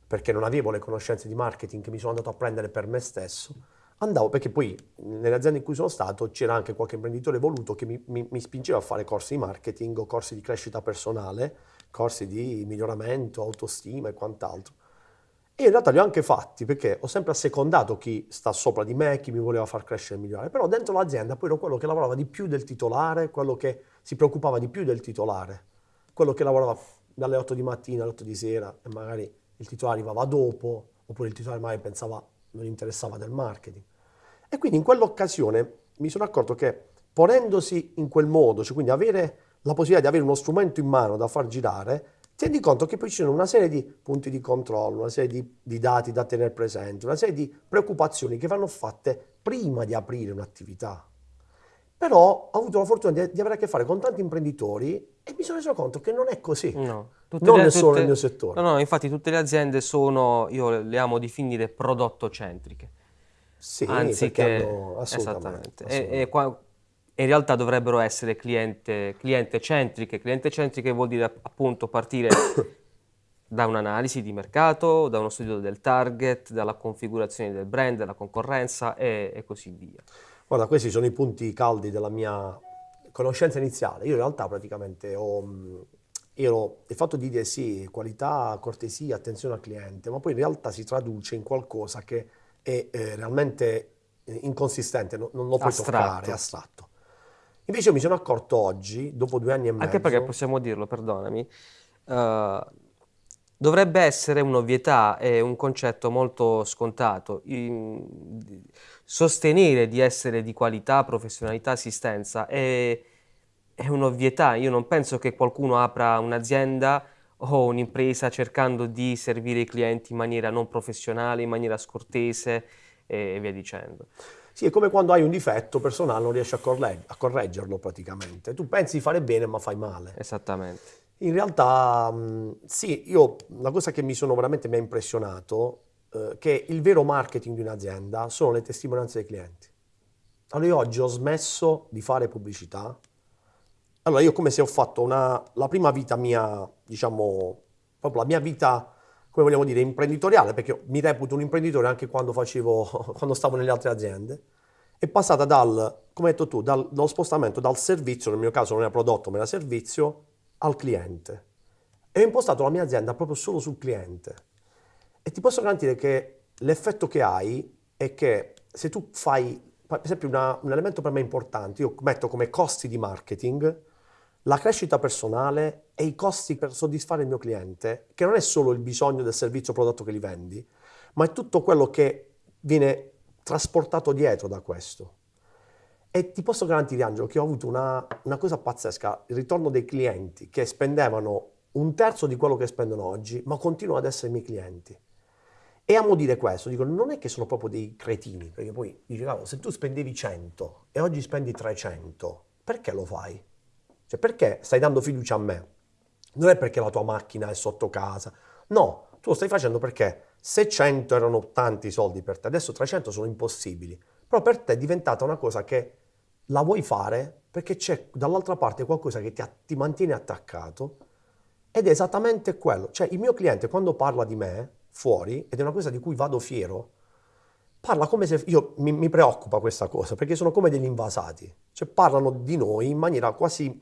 perché non avevo le conoscenze di marketing che mi sono andato a prendere per me stesso. Andavo, perché poi nelle aziende in cui sono stato c'era anche qualche imprenditore voluto che mi, mi, mi spingeva a fare corsi di marketing o corsi di crescita personale, corsi di miglioramento, autostima e quant'altro. E in realtà li ho anche fatti perché ho sempre assecondato chi sta sopra di me, chi mi voleva far crescere e migliorare, però dentro l'azienda poi ero quello che lavorava di più del titolare, quello che si preoccupava di più del titolare, quello che lavorava dalle 8 di mattina alle 8 di sera e magari il titolare arrivava dopo, oppure il titolare magari pensava non interessava del marketing. E quindi in quell'occasione mi sono accorto che ponendosi in quel modo, cioè quindi avere la possibilità di avere uno strumento in mano da far girare, ti rendi conto che poi ci sono una serie di punti di controllo, una serie di, di, dati da tenere presenti, una serie di preoccupazioni che vanno fatte prima di aprire un'attività. Però ho avuto la fortuna di, di, avere a che fare con tanti imprenditori e mi sono reso conto che non è così. No, non le, è solo tutte, nel mio settore. No, no, infatti tutte le aziende sono, io le amo definire prodotto centriche. Sì, anziché... Hanno, assolutamente. assolutamente. E, e qua, in realtà dovrebbero essere cliente, cliente centriche. Cliente centriche vuol dire appunto partire da un'analisi di mercato, da uno studio del target, dalla configurazione del brand, della concorrenza e, e così via. Guarda, questi sono i punti caldi della mia conoscenza iniziale. Io in realtà praticamente ho ero, il fatto di dire sì, qualità, cortesia, attenzione al cliente, ma poi in realtà si traduce in qualcosa che è eh, realmente inconsistente, non, non lo puoi astratto. toccare, è astratto. Invece io mi sono accorto oggi, dopo due anni e mezzo... Anche perché possiamo dirlo, perdonami, uh, dovrebbe essere un'ovvietà e un concetto molto scontato. In, sostenere di essere di qualità, professionalità, assistenza è, è un'ovvietà. Io non penso che qualcuno apra un'azienda o un'impresa cercando di servire i clienti in maniera non professionale, in maniera scortese e via dicendo. Sì, è come quando hai un difetto personale non riesci a, correg- a correggerlo praticamente. Tu pensi di fare bene ma fai male. Esattamente. In realtà, sì, io la cosa che mi sono veramente mi ha impressionato eh, che il vero marketing di un'azienda sono le testimonianze dei clienti. Allora io oggi ho smesso di fare pubblicità. Allora io come se ho fatto una, la prima vita mia, diciamo, proprio la mia vita come vogliamo dire, imprenditoriale, perché mi reputo un imprenditore anche quando, facevo, quando stavo nelle altre aziende, è passata dal, come hai detto tu, dal, dallo spostamento dal servizio, nel mio caso non era prodotto ma era servizio, al cliente. E ho impostato la mia azienda proprio solo sul cliente. E ti posso garantire che l'effetto che hai è che se tu fai, per esempio una, un elemento per me importante, io metto come costi di marketing, la crescita personale e i costi per soddisfare il mio cliente, che non è solo il bisogno del servizio o prodotto che gli vendi, ma è tutto quello che viene trasportato dietro da questo. E ti posso garantire, Angelo, che ho avuto una, una cosa pazzesca, il ritorno dei clienti che spendevano un terzo di quello che spendono oggi, ma continuano ad essere i miei clienti. E amo dire questo, dico, non è che sono proprio dei cretini, perché poi dici, se tu spendevi 100 e oggi spendi 300, perché lo fai? Cioè, perché stai dando fiducia a me? Non è perché la tua macchina è sotto casa. No, tu lo stai facendo perché se 100 erano tanti soldi per te, adesso 300 sono impossibili. Però per te è diventata una cosa che la vuoi fare perché c'è dall'altra parte qualcosa che ti, ti mantiene attaccato ed è esattamente quello. Cioè, il mio cliente quando parla di me fuori, ed è una cosa di cui vado fiero, parla come se io mi, mi, preoccupa questa cosa perché sono come degli invasati, cioè parlano di noi in maniera quasi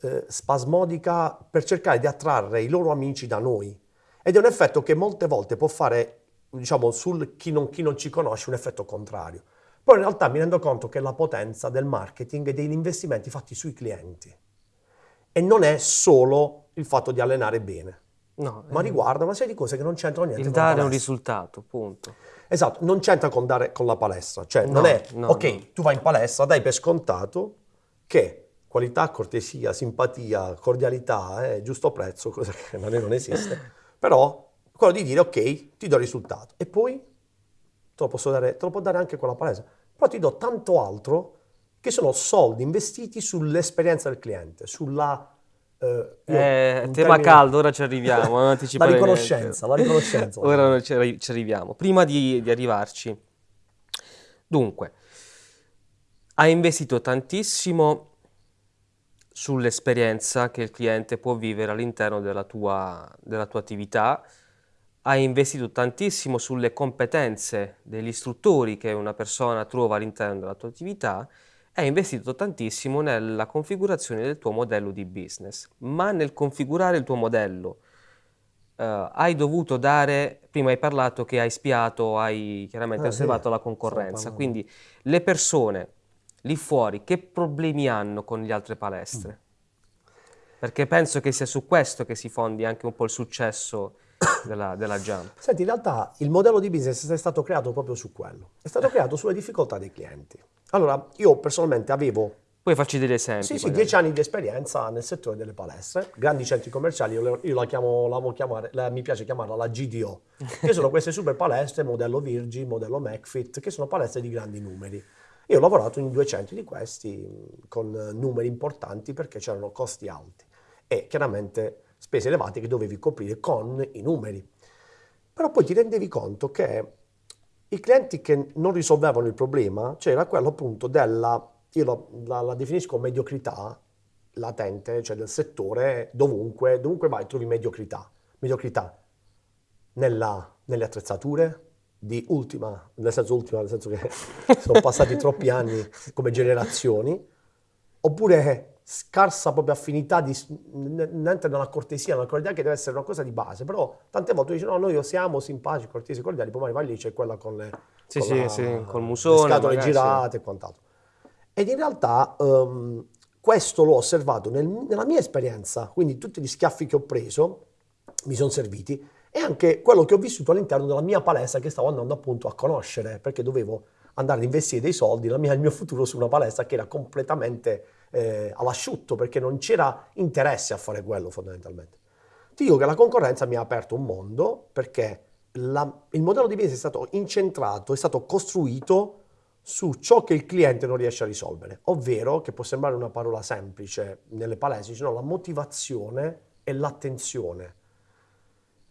eh, spasmodica per cercare di attrarre i loro amici da noi ed è un effetto che molte volte può fare, diciamo, sul chi non, chi non ci conosce un effetto contrario. Poi in realtà mi rendo conto che la potenza del marketing e degli investimenti fatti sui clienti e non è solo il fatto di allenare bene. No, ma eh, riguarda una serie di cose che non c'entrano niente il dare un risultato, punto. Esatto, non c'entra con, dare, con la palestra, cioè no, non è, no, ok, tu vai in palestra, dai per scontato che qualità, cortesia, simpatia, cordialità, eh, giusto prezzo, cosa che non, non esiste, però quello di dire ok, ti do il risultato e poi te lo posso dare, te lo può dare anche con la palestra, però ti do tanto altro che sono soldi investiti sull'esperienza del cliente, sulla Uh, eh, tema termine... caldo, ora ci arriviamo. la riconoscenza, la riconoscenza. ora ci arriviamo. Prima di, di arrivarci, dunque, hai investito tantissimo sull'esperienza che il cliente può vivere all'interno della tua, della tua attività, hai investito tantissimo sulle competenze degli istruttori che una persona trova all'interno della tua attività hai investito tantissimo nella configurazione del tuo modello di business, ma nel configurare il tuo modello uh, hai dovuto dare, prima hai parlato che hai spiato, hai chiaramente ah, osservato sì. la concorrenza, quindi le persone lì fuori che problemi hanno con le altre palestre? Perché penso che sia su questo che si fondi anche un po' il successo della, della Jump. Senti, in realtà il modello di business è stato creato proprio su quello, è stato creato sulle difficoltà dei clienti. Allora, io personalmente avevo... Poi facci degli esempi. Sì, sì, dieci anni di esperienza nel settore delle palestre, grandi centri commerciali, io, io la chiamo, la chiamare, la, mi piace chiamarla la GDO, che sono queste super palestre, modello Virgin, modello McFit, che sono palestre di grandi numeri. Io ho lavorato in 200 di questi con numeri importanti perché c'erano costi alti e chiaramente spese elevate che dovevi coprire con i numeri. Però poi ti rendevi conto che i clienti che non risolvevano il problema, c'era quello appunto del io la, la- la definisco mediocrità latente, cioè del settore, dovunque, dovunque vai trovi mediocrità. Mediocrità nella- nelle attrezzature di ultima, nel senso ultima, nel senso che sono passati troppi anni come generazioni, oppure scarsa proprio affinità di niente da una cortesia, una cordialità che deve essere una cosa di base, però tante volte dicono no, noi siamo simpatici, cortesi, cordiali, poi magari lì c'è quella con le, Sì, con sì, la- sì, col le musone, scatole magari, girate e quant'altro. Ed in realtà ehm, questo l'ho osservato nel- nella mia esperienza, quindi tutti gli schiaffi che ho preso mi sono serviti e anche quello che ho vissuto all'interno della mia palestra che stavo andando appunto a conoscere, perché dovevo andare ad investire dei soldi, mia- il mio futuro su una palestra che era completamente eh, all'asciutto, perché non c'era interesse a fare quello fondamentalmente. Ti dico che la concorrenza mi ha aperto un mondo perché la- il modello di business è stato incentrato, è stato costruito su ciò che il cliente non riesce a risolvere, ovvero, che può sembrare una parola semplice nelle palestre, no, la motivazione e l'attenzione.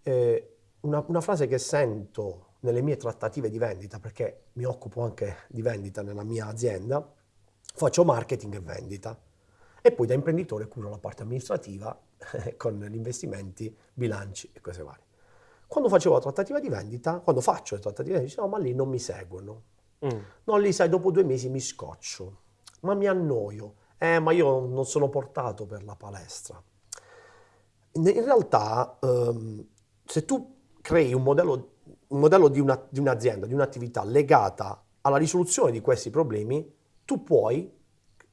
Eh, una, una frase che sento nelle mie trattative di vendita, perché mi occupo anche di vendita nella mia azienda, faccio marketing e vendita e poi da imprenditore curo la parte amministrativa con gli investimenti, bilanci e cose varie. Quando facevo la trattativa di vendita, quando faccio le trattative di vendita, dicevo, no, ma lì non mi seguono. Mm. No, lì sai, dopo due mesi mi scoccio, ma mi annoio. Eh, ma io non sono portato per la palestra. In in realtà, ehm, se tu crei un modello, un modello di, una- di un'azienda, di un'attività legata alla risoluzione di questi problemi, tu puoi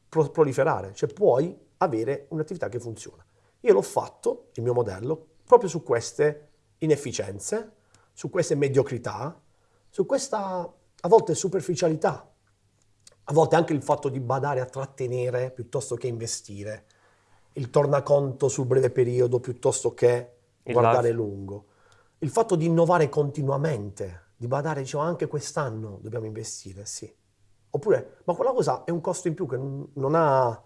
pro- proliferare, cioè puoi avere un'attività che funziona. Io l'ho fatto, il mio modello, proprio su queste inefficienze, su queste mediocrità, su questa a volte superficialità, a volte anche il fatto di badare a trattenere piuttosto che investire, il tornaconto sul breve periodo piuttosto che guardare life. lungo, il fatto di innovare continuamente, di badare, dicevo, anche quest'anno dobbiamo investire, sì. Oppure, ma quella cosa è un costo in più che non ha,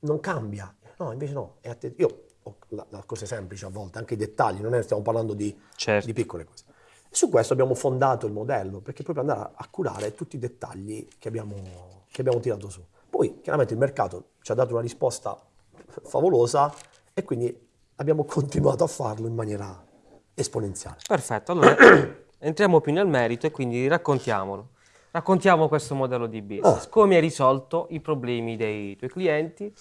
non cambia. No, invece no, è atte- io ho la, la cose semplici a volte, anche i dettagli, non è stiamo parlando di, Certo. di piccole cose. E su questo abbiamo fondato il modello, perché proprio andare a, a curare tutti i dettagli che abbiamo, che abbiamo tirato su. Poi chiaramente il mercato ci ha dato una risposta favolosa e quindi abbiamo continuato a farlo in maniera esponenziale. Perfetto, allora entriamo più nel merito e quindi raccontiamolo. Raccontiamo questo modello di business, Ah. come hai risolto i problemi dei tuoi clienti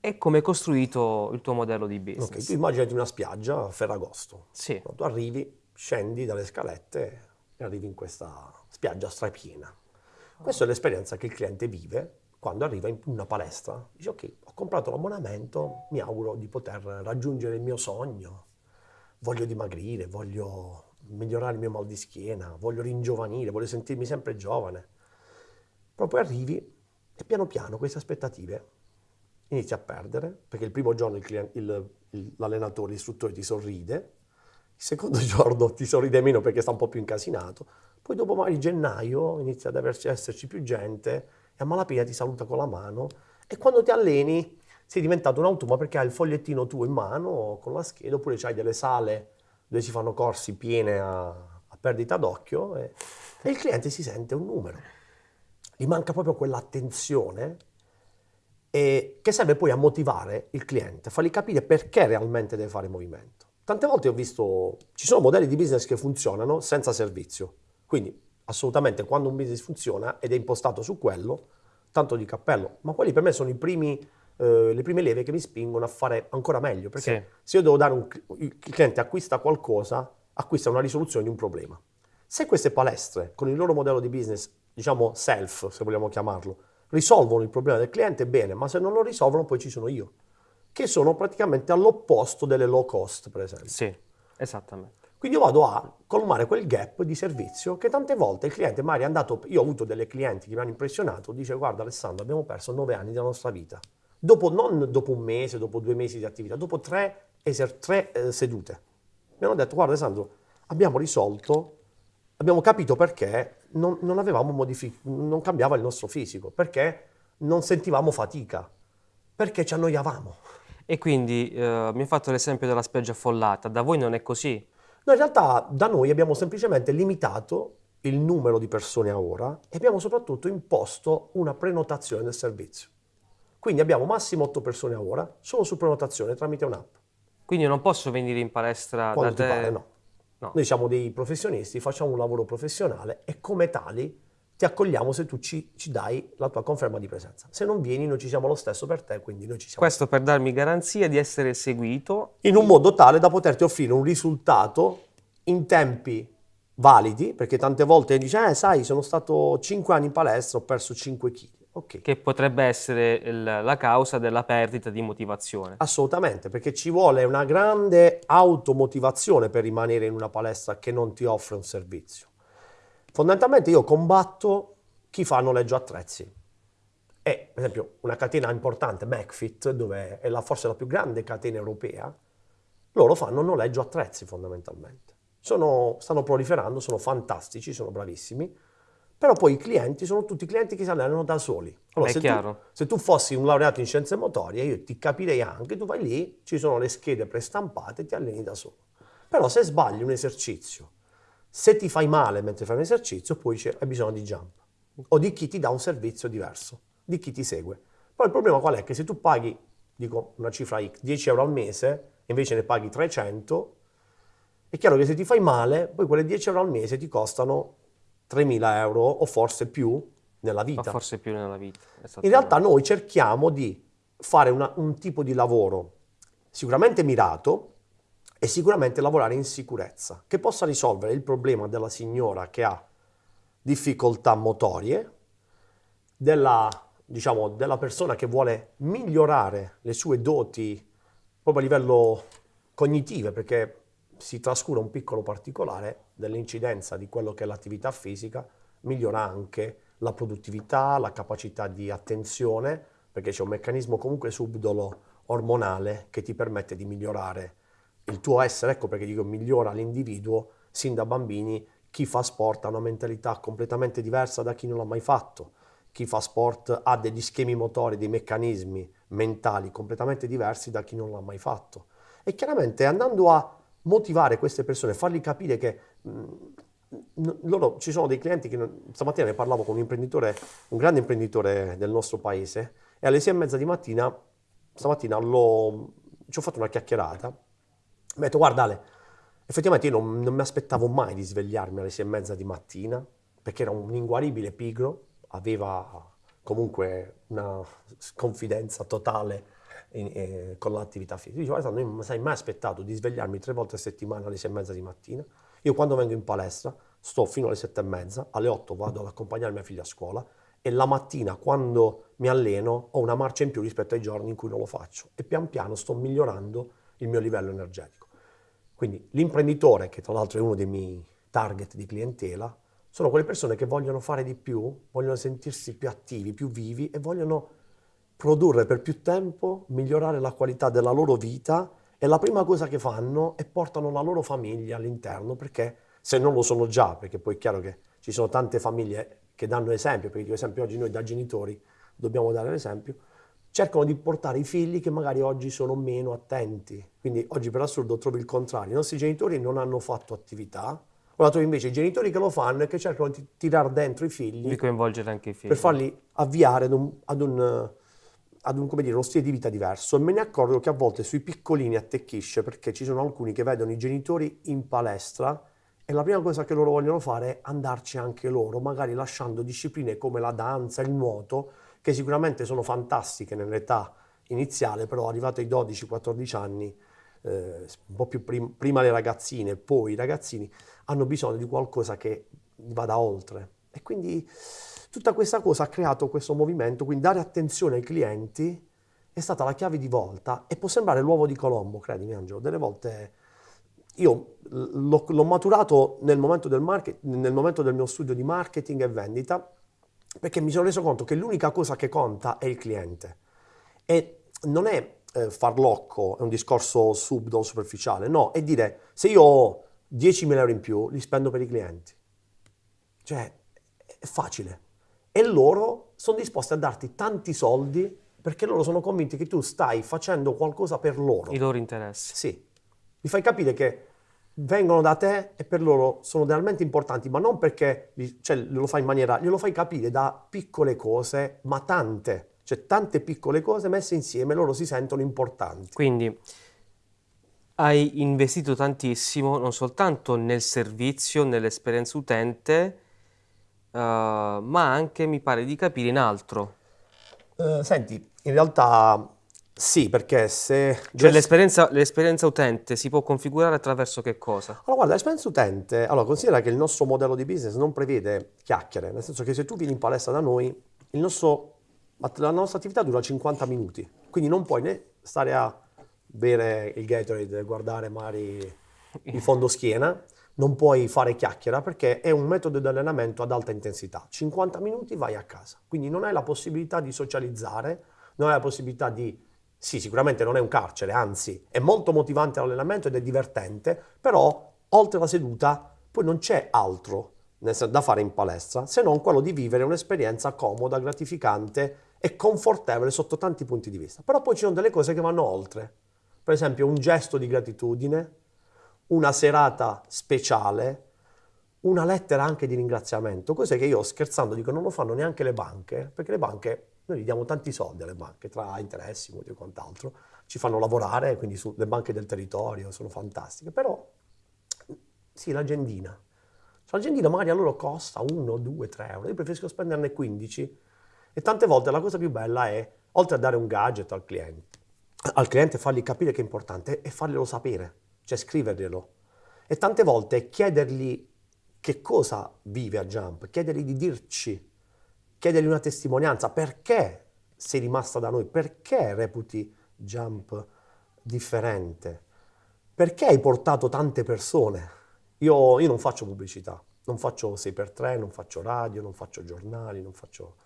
e come hai costruito il tuo modello di Ok, business. tu immaginati una spiaggia a Ferragosto. Sì, No, Tu arrivi, scendi dalle scalette e arrivi in questa spiaggia strapiena. Questa è l'esperienza che il cliente vive quando arriva in una palestra. Dice ok, ho comprato l'abbonamento, mi auguro di poter raggiungere il mio sogno, voglio dimagrire, voglio migliorare il mio mal di schiena, voglio ringiovanire, voglio sentirmi sempre giovane. Poi arrivi e piano piano queste aspettative inizi a perdere, perché il primo giorno il il- il- l'allenatore, l'istruttore ti sorride, il secondo giorno ti sorride meno perché sta un po' più incasinato, poi dopo magari gennaio inizia ad averci- esserci più gente e a malapena ti saluta con la mano e quando ti alleni sei diventato un automa perché hai il fogliettino tuo in mano con la scheda oppure c'hai delle sale dove si fanno corsi piene a, a perdita d'occhio e, e il cliente si sente un numero. Gli manca proprio quell'attenzione che serve poi a motivare il cliente, a fargli capire perché realmente deve fare movimento. Tante volte ho visto, ci sono modelli di business che funzionano senza servizio, quindi assolutamente quando un business funziona ed è impostato su quello, tanto di cappello, ma quelli per me sono i primi, eh, le prime leve che mi spingono a fare ancora meglio, perché Sì. se io devo dare un, il cliente acquista qualcosa, acquista una risoluzione di un problema. Se queste palestre, con il loro modello di business, diciamo self, se vogliamo chiamarlo, risolvono il problema del cliente, bene, ma se non lo risolvono poi ci sono io, che sono praticamente all'opposto delle low cost, per esempio. sì, esattamente. Quindi io vado a colmare quel gap di servizio che tante volte il cliente magari è andato, io ho avuto delle clienti che mi hanno impressionato, dice guarda Alessandro abbiamo perso nove anni della nostra vita, dopo, non dopo un mese, dopo due mesi di attività, dopo tre, tre, eh, sedute. Mi hanno detto guarda Alessandro abbiamo risolto, abbiamo capito perché non, non avevamo modific- non cambiava il nostro fisico, perché non sentivamo fatica, perché ci annoiavamo. E quindi eh, mi hai fatto l'esempio della spiaggia affollata, da voi non è così? No, in realtà da noi abbiamo semplicemente limitato il numero di persone a ora e abbiamo soprattutto imposto una prenotazione del servizio. Quindi abbiamo massimo 8 persone a ora solo su prenotazione tramite un'app. Quindi non posso venire in palestra Quando da te? pare, no. No. Noi siamo dei professionisti, facciamo un lavoro professionale e come tali ti accogliamo se tu ci, ci dai la tua conferma di presenza. Se non vieni, noi ci siamo lo stesso per te, quindi noi ci siamo. Questo per darmi garanzia di essere seguito. In un modo tale da poterti offrire un risultato in tempi validi, perché tante volte dici, eh sai, sono stato 5 anni in palestra, ho perso 5 kg. Ok, che potrebbe essere il- la causa della perdita di motivazione. assolutamente, perché ci vuole una grande automotivazione per rimanere in una palestra che non ti offre un servizio. Fondamentalmente io combatto chi fa noleggio attrezzi. E, per esempio, una catena importante, McFit, dove è la, forse la più grande catena europea, loro fanno noleggio attrezzi fondamentalmente. Sono- stanno proliferando, sono fantastici, sono bravissimi, però poi i clienti sono tutti clienti che si allenano da soli. È se, tu, chiaro. se tu fossi un laureato in scienze motorie, io ti capirei anche, tu vai lì, ci sono le schede prestampate e ti alleni da solo. Però se sbagli un esercizio, se ti fai male mentre fai un esercizio, poi hai bisogno di jump o di chi ti dà un servizio diverso, di chi ti segue. Poi il problema qual è? Che se tu paghi, dico una cifra X, 10 euro al mese, e invece ne paghi 300, è chiaro che se ti fai male, poi quelle 10 euro al mese ti costano 3.000 euro o forse più nella Ma vita. forse più nella vita. In realtà noi cerchiamo di fare una- un tipo di lavoro sicuramente mirato e sicuramente lavorare in sicurezza, che possa risolvere il problema della signora che ha difficoltà motorie, della, diciamo, della persona che vuole migliorare le sue doti proprio a livello cognitive, perché si trascura un piccolo particolare dell'incidenza di quello che è l'attività fisica, migliora anche la produttività, la capacità di attenzione, perché c'è un meccanismo comunque subdolo ormonale che ti permette di migliorare il tuo essere, ecco perché dico migliora l'individuo sin da bambini, chi fa sport ha una mentalità completamente diversa da chi non l'ha mai fatto, chi fa sport ha degli schemi motori, dei meccanismi mentali completamente diversi da chi non l'ha mai fatto. E chiaramente andando a motivare queste persone, fargli capire che mh, n- loro ci sono dei clienti che non- stamattina ne parlavo con un imprenditore, un grande imprenditore del nostro paese, e alle sei e mezza di mattina, stamattina ci ho fatto una chiacchierata, mi ha detto guarda Ale, effettivamente io non, non mi aspettavo mai di svegliarmi alle sei e mezza di mattina, perché era un inguaribile pigro, aveva comunque una confidenza totale in- eh, con l'attività fisica. Dice, guarda, non mi sei mai aspettato di svegliarmi tre volte a settimana alle sei e mezza di mattina. Io quando vengo in palestra sto fino alle sette e mezza, alle otto vado ad accompagnare mia figlia a scuola e la mattina quando mi alleno ho una marcia in più rispetto ai giorni in cui non lo faccio e pian piano sto migliorando il mio livello energetico. Quindi l'imprenditore, che tra l'altro è uno dei miei target di clientela, sono quelle persone che vogliono fare di più, vogliono sentirsi più attivi, più vivi e vogliono produrre per più tempo, migliorare la qualità della loro vita e la prima cosa che fanno è portano la loro famiglia all'interno perché se non lo sono già, perché poi è chiaro che ci sono tante famiglie che danno esempio, perché ad esempio oggi noi da genitori dobbiamo dare l'esempio, cercano di portare i figli che magari oggi sono meno attenti. Quindi oggi per assurdo trovi il contrario, i nostri genitori non hanno fatto attività, ora trovi invece i genitori che lo fanno e che cercano di tirare dentro i figli Di coinvolgere anche i figli. per farli avviare ad un, ad un, ad un, come dire, uno stile di vita diverso. E me ne accorgo che a volte sui piccolini attecchisce perché ci sono alcuni che vedono i genitori in palestra e la prima cosa che loro vogliono fare è andarci anche loro, magari lasciando discipline come la danza, il nuoto, che sicuramente sono fantastiche nell'età iniziale, però arrivato ai 12-14 anni, eh, un po' più prim- prima le ragazzine, poi i ragazzini, hanno bisogno di qualcosa che vada oltre. E quindi tutta questa cosa ha creato questo movimento, quindi dare attenzione ai clienti è stata la chiave di volta e può sembrare l'uovo di Colombo, credimi Angelo, delle volte io l'ho, maturato nel momento, del market, nel momento del mio studio di marketing e vendita perché mi sono reso conto che l'unica cosa che conta è il cliente. E non è eh, farlocco, è un discorso subdolo, superficiale, no, è dire se io ho 10.000 euro in più li spendo per i clienti, cioè è facile. E loro sono disposti a darti tanti soldi perché loro sono convinti che tu stai facendo qualcosa per loro. I loro interessi. Sì, mi fai capire che vengono da te e per loro sono realmente importanti, ma non perché cioè, lo fai in maniera, glielo fai capire da piccole cose, ma tante, cioè tante piccole cose messe insieme, loro si sentono importanti. Quindi hai investito tantissimo non soltanto nel servizio, nell'esperienza utente, uh, ma anche, mi pare di capire, in altro. Uh, senti, in realtà sì, perché se... Cioè l'esperienza, l'esperienza, utente si può configurare attraverso che cosa? Allora guarda, l'esperienza utente, allora considera che il nostro modello di business non prevede chiacchiere, nel senso che se tu vieni in palestra da noi, nostro, la nostra attività dura 50 minuti, quindi non puoi né stare a bere il Gatorade, guardare magari il fondo schiena, non puoi fare chiacchiera perché è un metodo di allenamento ad alta intensità. 50 minuti vai a casa, quindi non hai la possibilità di socializzare, non hai la possibilità di sì, sicuramente non è un carcere, anzi è molto motivante l'allenamento ed è divertente, però oltre la seduta poi non c'è altro da fare in palestra se non quello di vivere un'esperienza comoda, gratificante e confortevole sotto tanti punti di vista. Però poi ci sono delle cose che vanno oltre, per esempio un gesto di gratitudine, una serata speciale, una lettera anche di ringraziamento, cose che io scherzando dico non lo fanno neanche le banche, perché le banche noi gli diamo tanti soldi alle banche, tra interessi, mutui e quant'altro, ci fanno lavorare, quindi sulle banche del territorio sono fantastiche, però sì, l'agendina. L'agendina magari a loro costa 1, 2, 3 euro, io preferisco spenderne 15 e tante volte la cosa più bella è, oltre a dare un gadget al cliente, al cliente fargli capire che è importante e farglielo sapere, cioè scriverglielo. E tante volte chiedergli che cosa vive a Jump, chiedergli di dirci chiedergli una testimonianza, perché sei rimasta da noi, perché reputi Jump differente, perché hai portato tante persone. Io, io non faccio pubblicità, non faccio 6x3, non faccio radio, non faccio giornali, non faccio...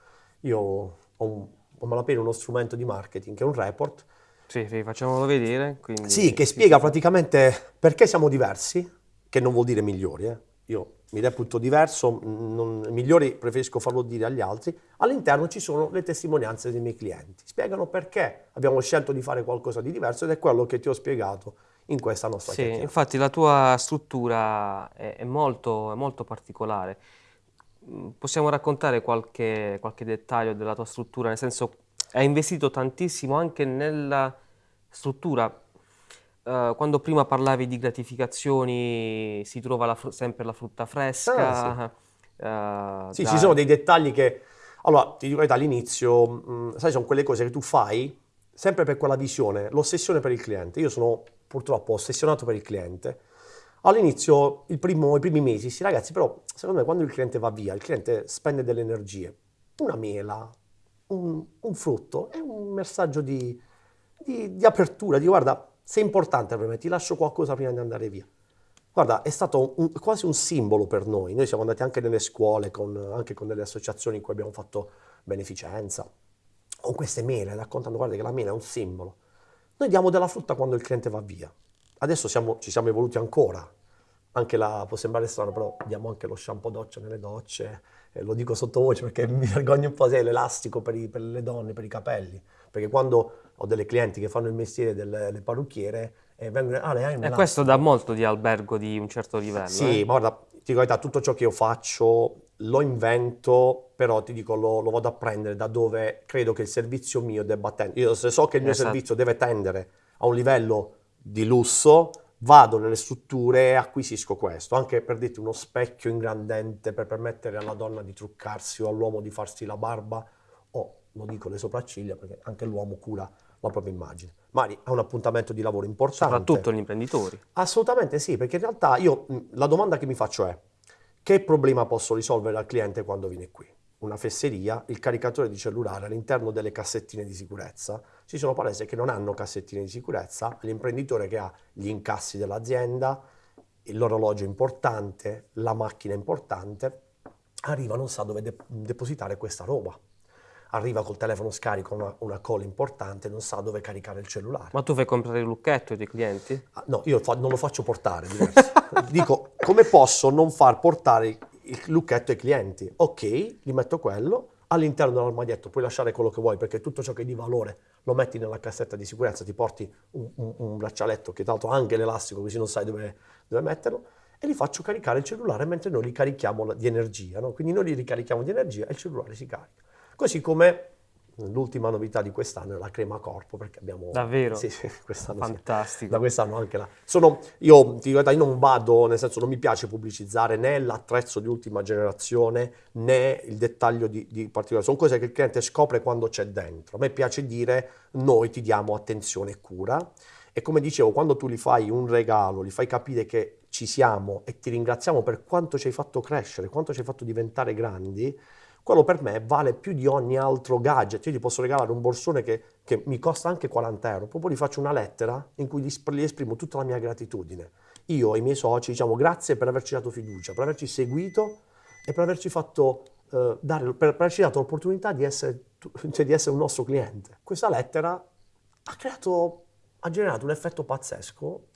Io ho, un, ho malapena uno strumento di marketing che è un report. Sì, sì facciamolo vedere. Quindi... Sì, che spiega praticamente perché siamo diversi, che non vuol dire migliori, eh. Io mi reputo diverso, non, migliori preferisco farlo dire agli altri, all'interno ci sono le testimonianze dei miei clienti. Spiegano perché abbiamo scelto di fare qualcosa di diverso ed è quello che ti ho spiegato in questa nostra sì, infatti la tua struttura è, è, molto, è, molto, particolare. Mm, possiamo raccontare qualche, qualche dettaglio della tua struttura? Nel senso, hai investito tantissimo anche nella struttura Uh, quando prima parlavi di gratificazioni si trova la sempre la frutta fresca. Ah, sì, uh, sì ci sono dei dettagli che... Allora, ti dico all'inizio, mh, sai, sono quelle cose che tu fai sempre per quella visione, l'ossessione per il cliente. Io sono purtroppo ossessionato per il cliente. All'inizio, primo, i primi mesi, sì ragazzi, però secondo me quando il cliente va via, il cliente spende delle energie. Una mela, un, un frutto, è un messaggio di, di, di apertura, di guarda, sei importante per me, ti lascio qualcosa prima di andare via. Guarda, è stato un, quasi un simbolo per noi. Noi siamo andati anche nelle scuole, con, anche con delle associazioni in cui abbiamo fatto beneficenza, con queste mele, raccontando, guarda che la mela è un simbolo. Noi diamo della frutta quando il cliente va via. Adesso siamo, ci siamo evoluti ancora. Anche la, può sembrare strano, però diamo anche lo shampoo doccia nelle docce. Eh, lo dico sottovoce perché mi vergogno un po' se è l'elastico per, i, per le donne, per i capelli. Perché quando ho delle clienti che fanno il mestiere delle parrucchiere e vengono ah, le hai un E questo dà molto di albergo di un certo livello. Sì, eh? guarda, ti dico verità, tutto ciò che io faccio lo invento, però ti dico lo, lo, vado a prendere da dove credo che il servizio mio debba tendere. Io se so che il mio esatto. servizio deve tendere a un livello di lusso, vado nelle strutture e acquisisco questo, anche per dirti uno specchio ingrandente per permettere alla donna di truccarsi o all'uomo di farsi la barba o, lo dico, le sopracciglia, perché anche l'uomo cura la propria immagine. Magari ha un appuntamento di lavoro importante. Soprattutto gli imprenditori. Assolutamente sì, perché in realtà io la domanda che mi faccio è che problema posso risolvere al cliente quando viene qui? Una fesseria, il caricatore di cellulare all'interno delle cassettine di sicurezza. Ci sono palestre che non hanno cassettine di sicurezza, l'imprenditore che ha gli incassi dell'azienda, l'orologio importante, la macchina importante, arriva non sa dove de- depositare questa roba arriva col telefono scarico una, una call importante, non sa dove caricare il cellulare. Ma tu fai comprare il lucchetto ai tuoi clienti? Ah, no, io non lo faccio portare, Dico, come posso non far portare il lucchetto ai clienti? Ok, gli metto quello, all'interno dell'armadietto puoi lasciare quello che vuoi perché tutto ciò che è di valore lo metti nella cassetta di sicurezza, ti porti un, un, un braccialetto che tra l'altro ha anche l'elastico così non sai dove, dove, metterlo e li faccio caricare il cellulare mentre noi li carichiamo di energia, no? quindi noi li ricarichiamo di energia e il cellulare si carica. Così come L'ultima novità di quest'anno è la crema corpo, perché abbiamo... Davvero? Sì, sì, quest'anno Fantastico. Sì. Da quest'anno anche la... Sono, io, ti dico, io non vado, nel senso non mi piace pubblicizzare né l'attrezzo di ultima generazione né il dettaglio di, di particolare. Sono cose che il cliente scopre quando c'è dentro. A me piace dire noi ti diamo attenzione e cura. E come dicevo, quando tu gli fai un regalo, gli fai capire che ci siamo e ti ringraziamo per quanto ci hai fatto crescere, quanto ci hai fatto diventare grandi, quello per me vale più di ogni altro gadget. Io ti posso regalare un borsone che, che mi costa anche 40 euro, proprio gli faccio una lettera in cui gli esprimo tutta la mia gratitudine. Io e i miei soci diciamo grazie per averci dato fiducia, per averci seguito e per averci fatto eh, dare, per, per averci dato l'opportunità di essere, cioè di essere un nostro cliente. Questa lettera ha creato, ha generato un effetto pazzesco,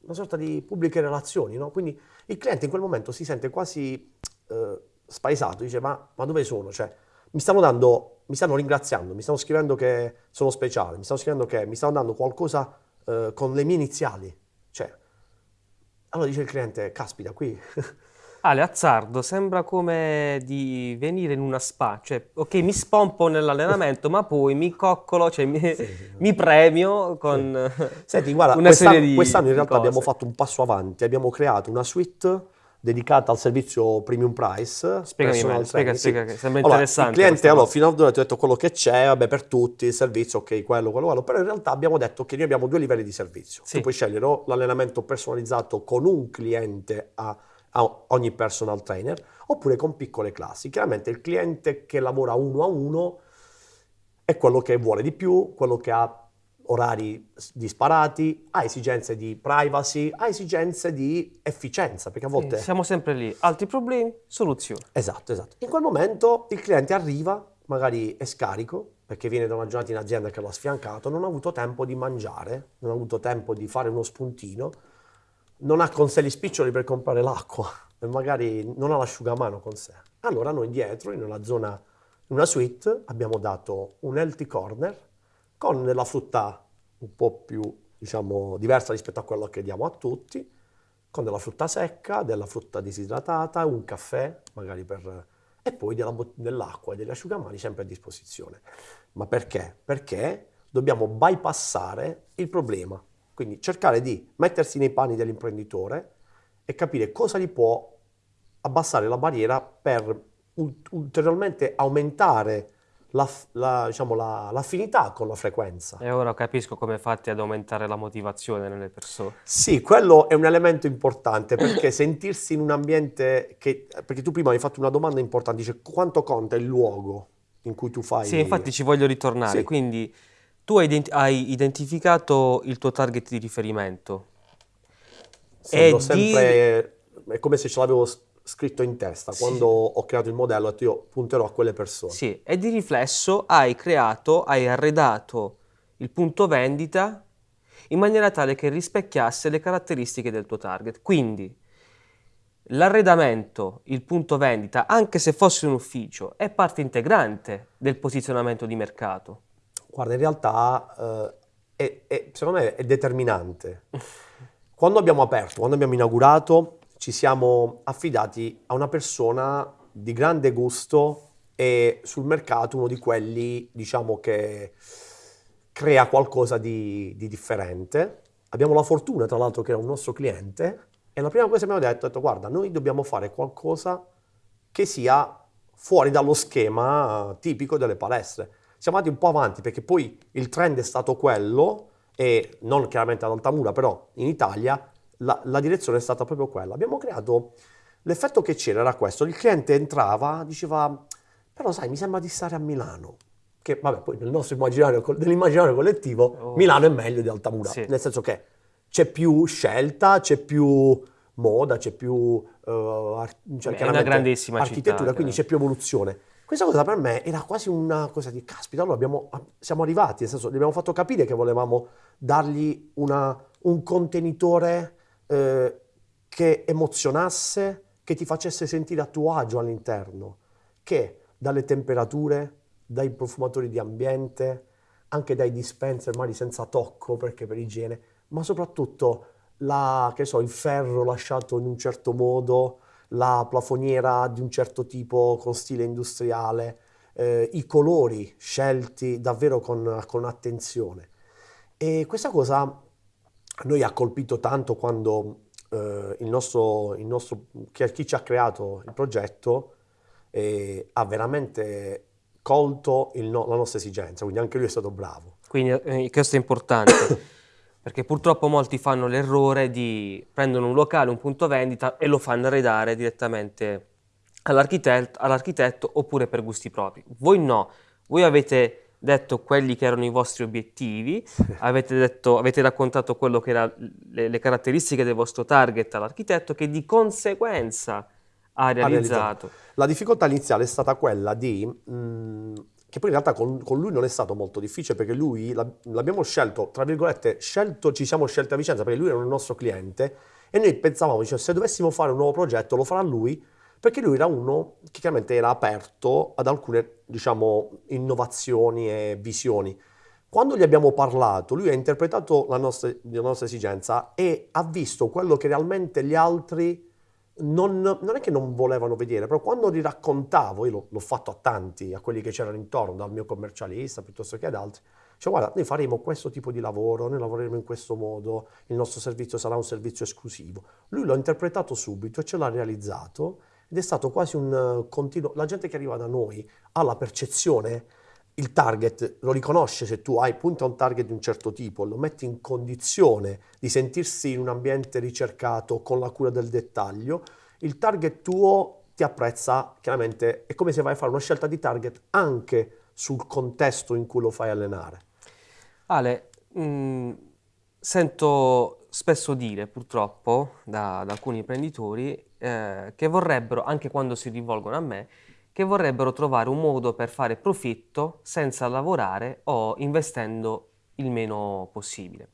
una sorta di pubbliche relazioni, no? Quindi il cliente in quel momento si sente quasi... Eh, spaesato, dice ma, ma dove sono? Cioè, mi stanno dando, mi stanno ringraziando, mi stanno scrivendo che sono speciale, mi stanno scrivendo che mi stanno dando qualcosa eh, con le mie iniziali. Cioè, allora dice il cliente, caspita, qui... Ale, azzardo, sembra come di venire in una spa, cioè, ok, mi spompo nell'allenamento, ma poi mi coccolo, cioè mi, sì, sì. mi premio con sì. Senti, guarda, una quest'anno, serie di Quest'anno in realtà abbiamo fatto un passo avanti, abbiamo creato una suite dedicata al servizio premium price. Spiegami spiega, spiega, sì. sembra allora, interessante. Il cliente, allora, fino ad ora ti ho detto quello che c'è, vabbè, per tutti, il servizio, ok, quello, quello, quello, però in realtà abbiamo detto che noi abbiamo due livelli di servizio. Sì. Tu puoi scegliere o l'allenamento personalizzato con un cliente a, a ogni personal trainer, oppure con piccole classi. Chiaramente il cliente che lavora uno a uno è quello che vuole di più, quello che ha orari disparati, ha esigenze di privacy, ha esigenze di efficienza, perché a volte... Sì, siamo sempre lì, altri problemi, soluzioni. Esatto, esatto. In quel momento il cliente arriva, magari è scarico, perché viene da una giornata in azienda che lo ha sfiancato, non ha avuto tempo di mangiare, non ha avuto tempo di fare uno spuntino, non ha con sé gli spiccioli per comprare l'acqua e magari non ha l'asciugamano con sé. Allora noi dietro, in una zona, in una suite, abbiamo dato un healthy corner, con della frutta un po' più, diciamo, diversa rispetto a quello che diamo a tutti, con della frutta secca, della frutta disidratata, un caffè, magari per... e poi della, dell'acqua e degli asciugamani sempre a disposizione. Ma perché? Perché dobbiamo bypassare il problema, quindi cercare di mettersi nei panni dell'imprenditore e capire cosa gli può abbassare la barriera per ulteriormente aumentare la, la, diciamo, la, l'affinità con la frequenza. E ora capisco come fate ad aumentare la motivazione nelle persone. Sì, quello è un elemento importante perché sentirsi in un ambiente che... Perché tu prima hai fatto una domanda importante, dice quanto conta il luogo in cui tu fai... Sì, infatti ci voglio ritornare. Sì. Quindi tu hai, ident- hai, identificato il tuo target di riferimento. Sì, sempre... Di... È come se ce l'avevo scritto in testa. Sì. Quando ho creato il modello ho detto io punterò a quelle persone. Sì, e di riflesso hai creato, hai arredato il punto vendita in maniera tale che rispecchiasse le caratteristiche del tuo target. Quindi l'arredamento, il punto vendita, anche se fosse un ufficio, è parte integrante del posizionamento di mercato. Guarda, in realtà eh, è, è, secondo me è determinante. Quando abbiamo aperto, quando abbiamo inaugurato, ci siamo affidati a una persona di grande gusto e sul mercato uno di quelli, diciamo, che crea qualcosa di, di differente. Abbiamo la fortuna, tra l'altro, che era un nostro cliente e la prima cosa che abbiamo detto è detto, guarda, noi dobbiamo fare qualcosa che sia fuori dallo schema tipico delle palestre. Siamo andati un po' avanti perché poi il trend è stato quello, e non chiaramente ad Altamura, però in Italia, la, la direzione è stata proprio quella. Abbiamo creato, l'effetto che c'era era questo, il cliente entrava, diceva, però sai, mi sembra di stare a Milano. Che vabbè, poi nel nostro immaginario, nell'immaginario collettivo, oh. Milano è meglio di Altamura, sì. nel senso che c'è più scelta, c'è più moda, c'è più uh, cioè, è una grandissima architettura, città, quindi c'è più evoluzione. Questa cosa per me era quasi una cosa di caspita, allora abbiamo, siamo arrivati, nel senso, gli abbiamo fatto capire che volevamo dargli una, un contenitore eh, che emozionasse, che ti facesse sentire a tuo agio all'interno, che dalle temperature, dai profumatori di ambiente, anche dai dispenser magari senza tocco perché per igiene, ma soprattutto la, so, il ferro lasciato in un certo modo, la plafoniera di un certo tipo con stile industriale, eh, i colori scelti davvero con, con, attenzione. E questa cosa a noi ha colpito tanto quando eh, il nostro, il nostro, chi, ci ha creato il progetto eh, ha veramente colto no, la nostra esigenza, quindi anche lui è stato bravo. Quindi eh, questo è importante. perché purtroppo molti fanno l'errore di prendere un locale, un punto vendita e lo fanno arredare direttamente all'architetto, all'architetto oppure per gusti propri. Voi no, voi avete detto quelli che erano i vostri obiettivi, avete, detto, avete raccontato quello che erano le, le, caratteristiche del vostro target all'architetto che di conseguenza ha realizzato. ha realizzato. La difficoltà iniziale è stata quella di mh, mm, che poi in realtà con, con, lui non è stato molto difficile perché lui l'abbiamo scelto, tra virgolette, scelto, ci siamo scelti a Vicenza perché lui era un nostro cliente e noi pensavamo, cioè, se dovessimo fare un nuovo progetto lo farà lui perché lui era uno che chiaramente era aperto ad alcune, diciamo, innovazioni e visioni. Quando gli abbiamo parlato, lui ha interpretato la nostra, la nostra esigenza e ha visto quello che realmente gli altri non, non, è che non volevano vedere, però quando li raccontavo, io l'ho, fatto a tanti, a quelli che c'erano intorno, dal mio commercialista piuttosto che ad altri, cioè guarda, noi faremo questo tipo di lavoro, noi lavoreremo in questo modo, il nostro servizio sarà un servizio esclusivo. Lui l'ha interpretato subito e ce l'ha realizzato ed è stato quasi un uh, continuo, la gente che arriva da noi ha la percezione il target lo riconosce se tu hai punto a un target di un certo tipo, lo metti in condizione di sentirsi in un ambiente ricercato con la cura del dettaglio, il target tuo ti apprezza, chiaramente è come se vai a fare una scelta di target anche sul contesto in cui lo fai allenare. Ale, mh, mm, sento spesso dire purtroppo da, da alcuni imprenditori eh, che vorrebbero, anche quando si rivolgono a me, che vorrebbero trovare un modo per fare profitto senza lavorare o investendo il meno possibile.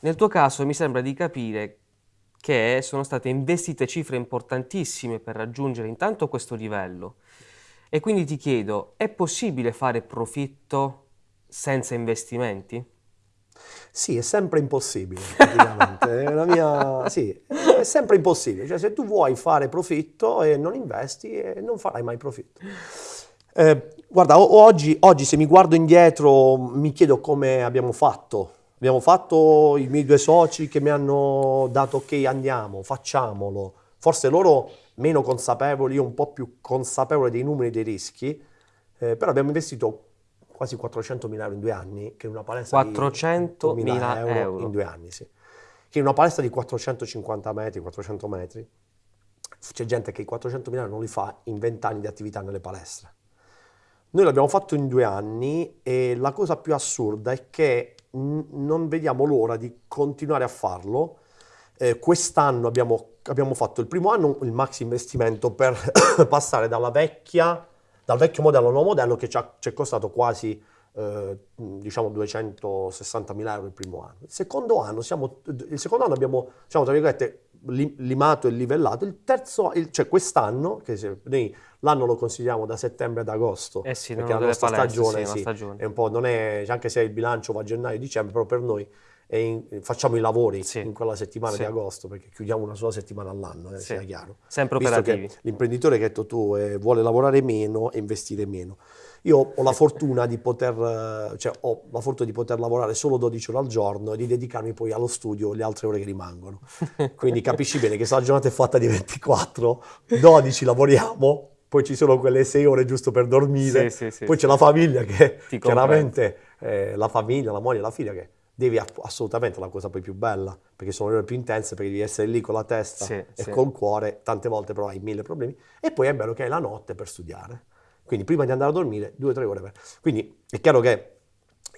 Nel tuo caso mi sembra di capire che sono state investite cifre importantissime per raggiungere intanto questo livello e quindi ti chiedo, è possibile fare profitto senza investimenti? Sì, è sempre impossibile, praticamente. è, mia... sì, è sempre impossibile. Cioè, se tu vuoi fare profitto e non investi, eh, non farai mai profitto. Eh, guarda, oggi, oggi, se mi guardo indietro mi chiedo come abbiamo fatto. Abbiamo fatto i miei due soci che mi hanno dato ok, andiamo, facciamolo. Forse loro meno consapevoli, io un po' più consapevole dei numeri e dei rischi, eh, però abbiamo investito quasi 400.000 euro in due anni, che in una palestra 400.000 euro, euro in due anni, sì. Che in una palestra di 450 metri, 400 metri, c'è gente che i 400.000 euro non li fa in 20 anni di attività nelle palestre. Noi l'abbiamo fatto in due anni e la cosa più assurda è che non vediamo l'ora di continuare a farlo. Eh, quest'anno abbiamo, abbiamo fatto il primo anno il maxi investimento per passare dalla vecchia dal vecchio modello al nuovo modello che ci, ha, ci è costato quasi eh, diciamo 260 mila euro il primo anno. Il secondo anno, siamo, il secondo anno abbiamo, diciamo, tra virgolette, limato e livellato. Il terzo, il, cioè quest'anno, che se, noi l'anno lo consigliamo da settembre ad agosto, eh sì, perché la nostra palestre, stagione, sì, sì, stagione, è un po', non è, anche se il bilancio va a gennaio-dicembre, però per noi in, facciamo i lavori sì. in quella settimana sì. di agosto perché chiudiamo una sola settimana all'anno, eh, sì. sia chiaro. Sempre Visto operativi. l'imprenditore che hai detto tu eh, vuole lavorare meno e investire meno. Io ho la fortuna di poter, cioè, ho la fortuna di poter lavorare solo 12 ore al giorno e di dedicarmi poi allo studio le altre ore che rimangono. Quindi capisci bene che se la giornata è fatta di 24, 12 lavoriamo, poi ci sono quelle 6 ore giusto per dormire, poi c'è la famiglia che chiaramente eh, la famiglia, la moglie, la figlia che devi assolutamente la cosa poi più bella, perché sono le ore più intense, perché devi essere lì con la testa sì, e sì. col cuore, tante volte però hai mille problemi, e poi è bello che hai la notte per studiare. Quindi prima di andare a dormire, due o tre ore per... Quindi è chiaro che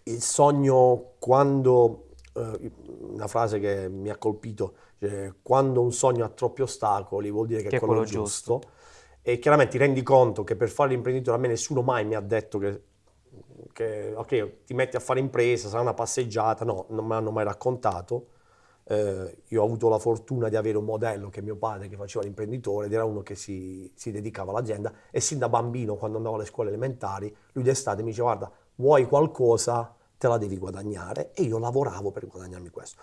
il sogno quando, eh, una frase che mi ha colpito, cioè, quando un sogno ha troppi ostacoli vuol dire che, che è quello, quello giusto. giusto. E chiaramente ti rendi conto che per fare l'imprenditore a me nessuno mai mi ha detto che che ok, ti metti a fare impresa, sarà una passeggiata, no, non me l'hanno mai raccontato. Eh, io ho avuto la fortuna di avere un modello che mio padre che faceva l'imprenditore ed era uno che si, si dedicava all'azienda e sin da bambino quando andavo alle scuole elementari lui d'estate mi diceva guarda vuoi qualcosa te la devi guadagnare e io lavoravo per guadagnarmi questo.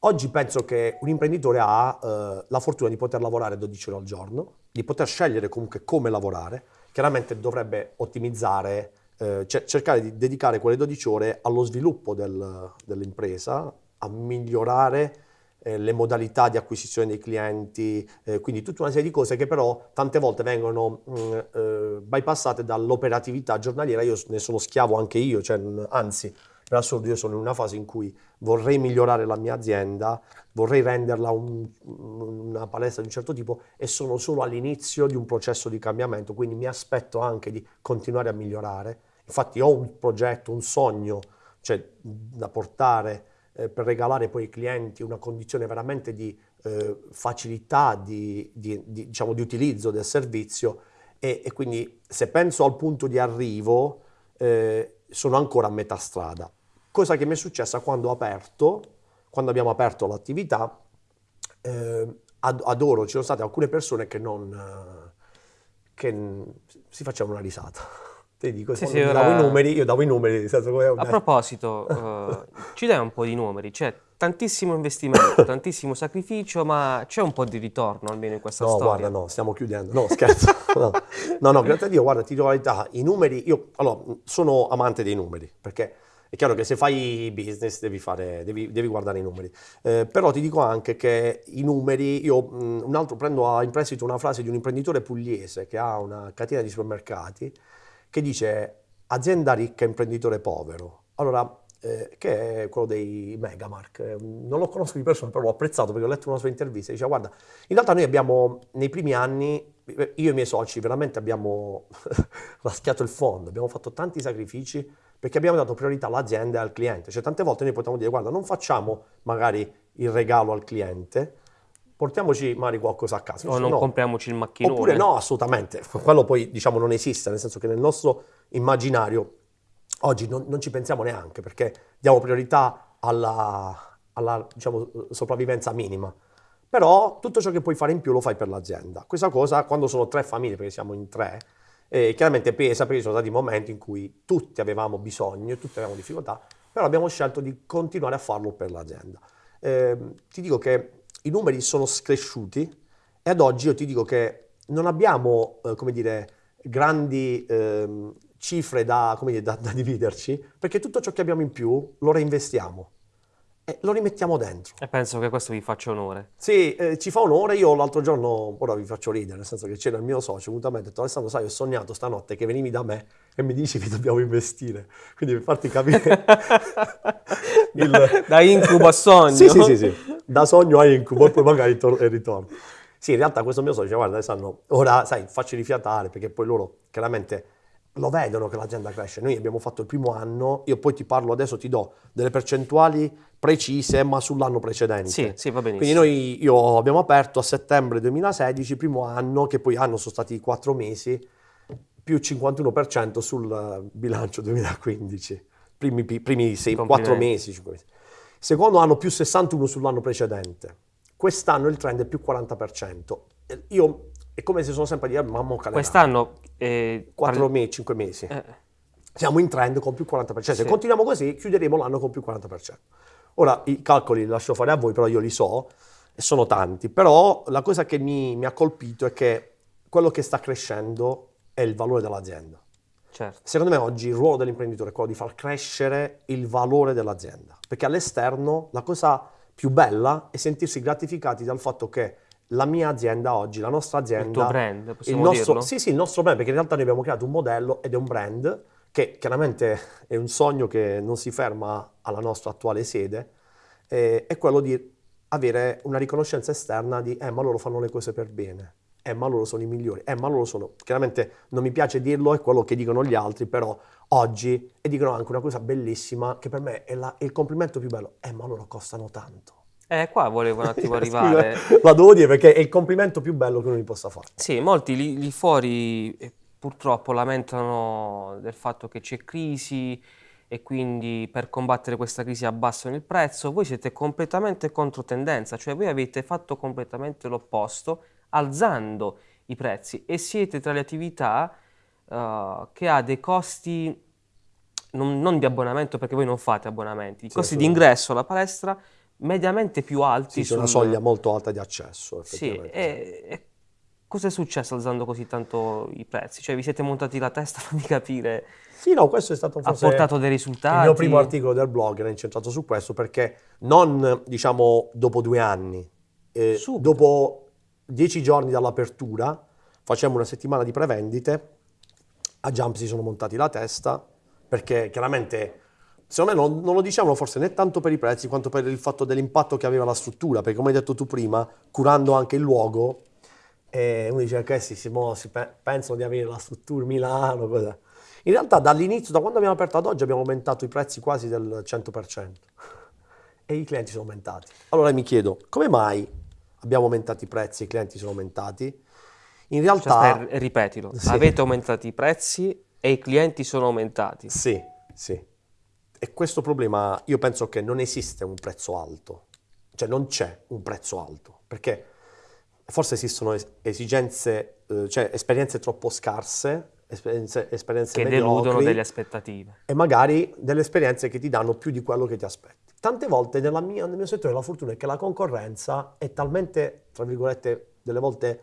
Oggi penso che un imprenditore ha eh, la fortuna di poter lavorare 12 ore al giorno, di poter scegliere comunque come lavorare, chiaramente dovrebbe ottimizzare, eh, cercare di dedicare quelle 12 ore allo sviluppo del, dell'impresa, a migliorare eh, le modalità di acquisizione dei clienti, eh, quindi tutta una serie di cose che però tante volte vengono mh, mm, eh, bypassate dall'operatività giornaliera, io ne sono schiavo anche io, cioè, anzi per assurdo io sono in una fase in cui vorrei migliorare la mia azienda, vorrei renderla un, una palestra di un certo tipo e sono solo all'inizio di un processo di cambiamento, quindi mi aspetto anche di continuare a migliorare. Infatti ho un progetto, un sogno, cioè da portare eh, per regalare poi ai clienti una condizione veramente di eh, facilità di, di, di, diciamo, di, utilizzo del servizio e, e, quindi se penso al punto di arrivo eh, sono ancora a metà strada. Cosa che mi è successa quando ho aperto, quando abbiamo aperto l'attività, eh, adoro, ci sono state alcune persone che non, che si facevano una risata. Te dico, sì, sì, ora... davo i numeri, io davo i numeri. Come... A proposito, uh, ci dai un po' di numeri, c'è tantissimo investimento, tantissimo sacrificio, ma c'è un po' di ritorno almeno in questa no, storia. No, guarda, no, stiamo chiudendo, no, scherzo. no. no, no, grazie a Dio, guarda, ti dico la verità, i numeri, io allora, sono amante dei numeri, perché è chiaro che se fai business devi, fare, devi, devi guardare i numeri, eh, però ti dico anche che i numeri, io mh, un altro prendo in prestito una frase di un imprenditore pugliese che ha una catena di supermercati, che dice azienda ricca, imprenditore povero. Allora, eh, che è quello dei Megamark. Non lo conosco di persona, però l'ho apprezzato perché ho letto una sua intervista. Diceva, guarda, in realtà noi abbiamo, nei primi anni, io e i miei soci, veramente abbiamo raschiato il fondo, abbiamo fatto tanti sacrifici perché abbiamo dato priorità all'azienda e al cliente. Cioè, tante volte noi potremmo dire, guarda, non facciamo magari il regalo al cliente, portiamoci magari qualcosa a casa. O non no. compriamoci il macchinone. Oppure no, assolutamente. Quello poi diciamo non esiste, nel senso che nel nostro immaginario oggi non, non ci pensiamo neanche perché diamo priorità alla, alla diciamo, sopravvivenza minima. Però tutto ciò che puoi fare in più lo fai per l'azienda. Questa cosa, quando sono tre famiglie, perché siamo in tre, eh, chiaramente pesa perché ci sono stati momenti in cui tutti avevamo bisogno, tutti avevamo difficoltà, però abbiamo scelto di continuare a farlo per l'azienda. Eh, ti dico che i numeri sono cresciuti e ad oggi io ti dico che non abbiamo, eh, come dire, grandi eh, cifre da, dire, da, da, dividerci, perché tutto ciò che abbiamo in più lo reinvestiamo e lo rimettiamo dentro. E penso che questo vi faccia onore. Sì, eh, ci fa onore. Io l'altro giorno, ora vi faccio ridere, nel senso che c'era il mio socio, mi ha detto Alessandro, sai, ho sognato stanotte che venivi da me e mi dici che dobbiamo investire. Quindi per farti capire... il... da, da, incubo a sogno. sì, sì, sì, sì, da sogno a incubo e poi magari tor- ritorno. Sì, in realtà questo mio socio guarda Alessandro, ora, sai, facci rifiatare, perché poi loro chiaramente lo vedono che l'azienda cresce. Noi abbiamo fatto il primo anno, io poi ti parlo adesso, ti do delle percentuali precise, ma sull'anno precedente. Sì, sì, va benissimo. Quindi noi io abbiamo aperto a settembre 2016, primo anno, che poi hanno sono stati quattro mesi, più 51% sul bilancio 2015. Primi, primi sei, quattro mesi, cinque mesi. Secondo anno più 61 sull'anno precedente. Quest'anno il trend è più 40%. Io è come se sono sempre dire, mamma calera. Quest'anno... Eh, 4 parli... mesi, 5 mesi. Eh. Siamo in trend con più 40%. Sì. Se continuiamo così, chiuderemo l'anno con più 40%. Ora, i calcoli li lascio fare a voi, però io li so, e sono tanti. Però la cosa che mi, mi ha colpito è che quello che sta crescendo è il valore dell'azienda. Certo. Secondo me oggi il ruolo dell'imprenditore è quello di far crescere il valore dell'azienda, perché all'esterno la cosa più bella è sentirsi gratificati dal fatto che la mia azienda oggi, la nostra azienda... Il tuo brand, possiamo il nostro, dirlo? Sì, sì, il nostro brand, perché in realtà noi abbiamo creato un modello ed è un brand che chiaramente è un sogno che non si ferma alla nostra attuale sede, eh, è quello di avere una riconoscenza esterna di eh ma loro fanno le cose per bene, eh ma loro sono i migliori, eh ma loro sono... Chiaramente non mi piace dirlo, è quello che dicono gli altri, però oggi, e dicono anche una cosa bellissima, che per me è, la, è il complimento più bello, eh ma loro costano tanto. Eh, qua volevo un attimo arrivare. la devo dire perché è il complimento più bello che uno mi possa fare. Sì, molti lì, lì fuori eh, purtroppo lamentano del fatto che c'è crisi e quindi per combattere questa crisi abbassano il prezzo, voi siete completamente contro tendenza, cioè voi avete fatto completamente l'opposto, alzando i prezzi e siete tra le attività uh, che ha dei costi non, non, di abbonamento perché voi non fate abbonamenti, i sì, costi di ingresso alla palestra mediamente più alti. Sì, sul... una soglia molto alta di accesso. Sì, e, e cosa è successo alzando così tanto i prezzi? Cioè vi siete montati la testa di capire... Sì, no, questo è stato forse... Ha portato dei risultati? Il mio primo articolo del blog era incentrato su questo perché non, diciamo, dopo due anni, eh, dopo dieci giorni dall'apertura, facciamo una settimana di prevendite, a Jump si sono montati la testa perché chiaramente secondo me non, non, lo diciamo forse né tanto per i prezzi quanto per il fatto dell'impatto che aveva la struttura, perché come hai detto tu prima, curando anche il luogo, eh, uno dice che sì, si, si pe- pensano di avere la struttura Milano, cosa. In realtà dall'inizio, da quando abbiamo aperto ad oggi, abbiamo aumentato i prezzi quasi del 100% e i clienti sono aumentati. Allora mi chiedo, come mai abbiamo aumentato i prezzi e i clienti sono aumentati? In realtà... Cioè, ripetilo, sì. avete aumentato i prezzi e i clienti sono aumentati. Sì, sì. E questo problema, io penso che non esiste un prezzo alto, cioè non c'è un prezzo alto, perché forse esistono esigenze, eh, cioè esperienze troppo scarse, esperienze, esperienze che deludono delle aspettative. E magari delle esperienze che ti danno più di quello che ti aspetti. Tante volte mia, nel mio settore la fortuna è che la concorrenza è talmente, tra virgolette, delle volte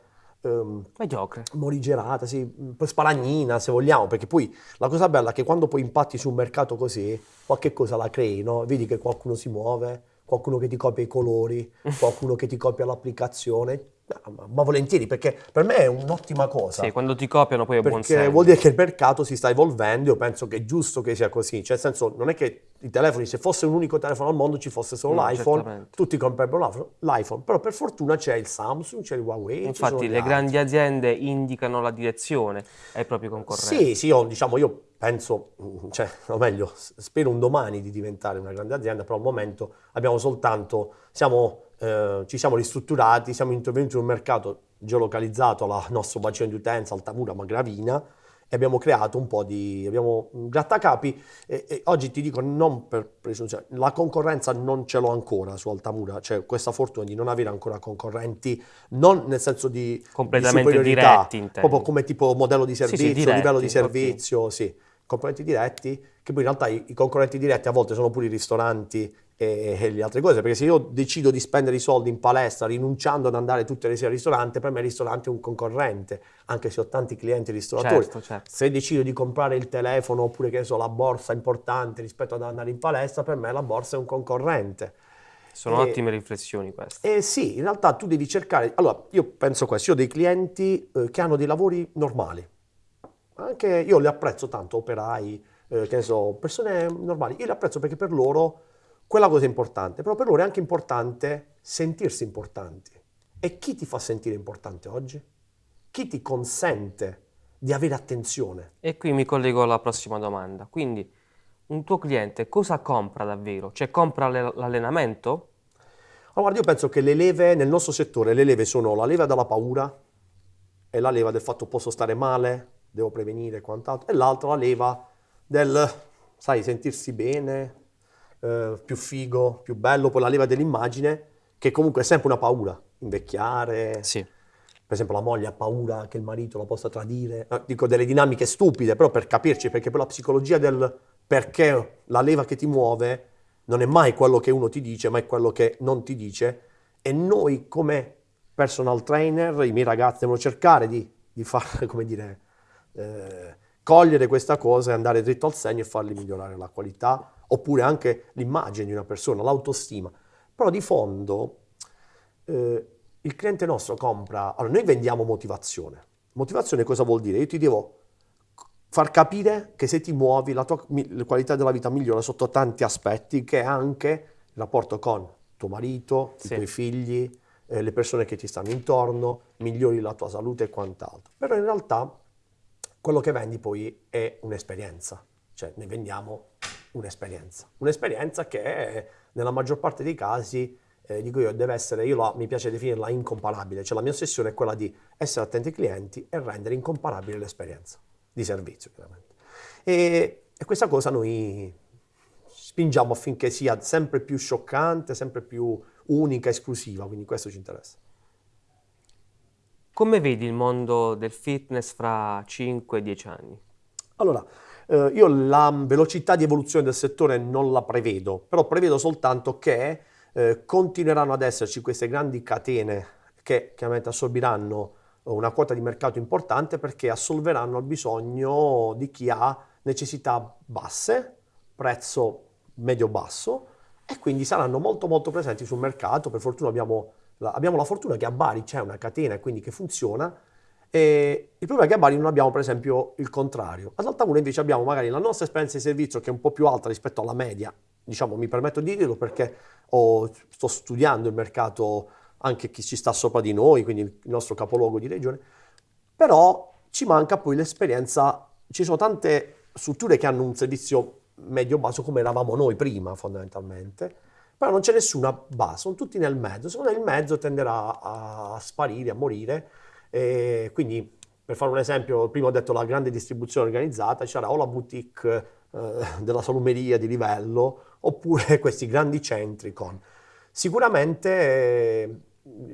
mediocre, morigerata, sì, spalagnina se vogliamo, perché poi la cosa bella è che quando poi impatti su un mercato così, qualche cosa la crei, no? Vedi che qualcuno si muove, qualcuno che ti copia i colori, qualcuno che ti copia l'applicazione, ma, ma, volentieri, perché per me è un'ottima cosa. Sì, quando ti copiano poi è buon senso. Perché vuol dire che il mercato si sta evolvendo, io penso che è giusto che sia così. Cioè, nel senso, non è che i telefoni, se fosse un unico telefono al mondo, ci fosse solo no, l'iPhone, certamente. tutti comprerebbero l'iPhone. Però per fortuna c'è il Samsung, c'è il Huawei. Infatti le grandi aziende indicano la direzione ai propri concorrenti. Sì, sì, io, diciamo, io penso, cioè, o meglio, spero un domani di diventare una grande azienda, però al momento abbiamo soltanto, siamo eh, ci siamo ristrutturati, siamo intervenuti in un mercato geolocalizzato al nostro bacino di utenza, Altamura, Magravina, e abbiamo creato un po' di abbiamo grattacapi e, e oggi ti dico non per presunzione la concorrenza non ce l'ho ancora su Altamura cioè questa fortuna di non avere ancora concorrenti non nel senso di completamente di diretti proprio come tipo modello di servizio sì, sì, diretti, livello di servizio okay. sì concorrenti diretti che poi in realtà i, i concorrenti diretti a volte sono pure i ristoranti e, e, le altre cose, perché se io decido di spendere i soldi in palestra rinunciando ad andare tutte le sere al ristorante, per me il ristorante è un concorrente, anche se ho tanti clienti ristoratori. Certo, certo. Se decido di comprare il telefono oppure che so, la borsa importante rispetto ad andare in palestra, per me la borsa è un concorrente. Sono e, ottime riflessioni queste. Eh sì, in realtà tu devi cercare... Allora, io penso questo, io ho dei clienti eh, che hanno dei lavori normali, anche io li apprezzo tanto, operai, eh, che ne so, persone normali, io li apprezzo perché per loro quella cosa è importante, però per loro è anche importante sentirsi importanti. E chi ti fa sentire importante oggi? Chi ti consente di avere attenzione? E qui mi collego alla prossima domanda. Quindi, un tuo cliente cosa compra davvero? Cioè compra l'allenamento? Allora, io penso che le leve nel nostro settore, le leve sono la leva della paura e la leva del fatto posso stare male, devo prevenire e quant'altro, e l'altra la leva del, sai, sentirsi bene, eh, più figo, più bello, poi la leva dell'immagine, che comunque è sempre una paura, invecchiare. Sì. Per esempio la moglie ha paura che il marito la possa tradire, eh, dico delle dinamiche stupide, però per capirci, perché poi la psicologia del perché la leva che ti muove non è mai quello che uno ti dice, ma è quello che non ti dice. E noi come personal trainer, i miei ragazzi devono cercare di, di fare, come dire, eh, cogliere questa cosa e andare dritto al segno e fargli migliorare la qualità oppure anche l'immagine di una persona, l'autostima. Però di fondo eh, il cliente nostro compra, allora noi vendiamo motivazione. Motivazione cosa vuol dire? Io ti devo far capire che se ti muovi la tua la qualità della vita migliora sotto tanti aspetti, che è anche il rapporto con tuo marito, sì. i tuoi figli, eh, le persone che ti stanno intorno, migliori la tua salute e quant'altro. Però in realtà quello che vendi poi è un'esperienza, cioè ne vendiamo un'esperienza. Un'esperienza che nella maggior parte dei casi, eh, dico io, deve essere, io la, mi piace definirla incomparabile, cioè la mia ossessione è quella di essere attenti ai clienti e rendere incomparabile l'esperienza di servizio, chiaramente. E, e questa cosa noi spingiamo affinché sia sempre più scioccante, sempre più unica, esclusiva, quindi questo ci interessa. Come vedi il mondo del fitness fra 5-10 anni? Allora, eh, io la velocità di evoluzione del settore non la prevedo, però prevedo soltanto che eh, continueranno ad esserci queste grandi catene che chiaramente assorbiranno una quota di mercato importante perché assolveranno il bisogno di chi ha necessità basse, prezzo medio-basso e quindi saranno molto molto presenti sul mercato. Per fortuna abbiamo abbiamo la fortuna che a Bari c'è una catena e quindi che funziona e il problema è che a Bari non abbiamo per esempio il contrario. Ad Altamura invece abbiamo magari la nostra esperienza di servizio che è un po' più alta rispetto alla media, diciamo mi permetto di dirlo perché ho, sto studiando il mercato anche chi ci sta sopra di noi, quindi il nostro capoluogo di regione, però ci manca poi l'esperienza, ci sono tante strutture che hanno un servizio medio-basso come eravamo noi prima fondamentalmente, però non c'è nessuna base, sono tutti nel mezzo, secondo me il mezzo tenderà a sparire, a morire, e quindi per fare un esempio, prima ho detto la grande distribuzione organizzata, c'era o la boutique eh, della salumeria di livello, oppure questi grandi centri con... Sicuramente eh,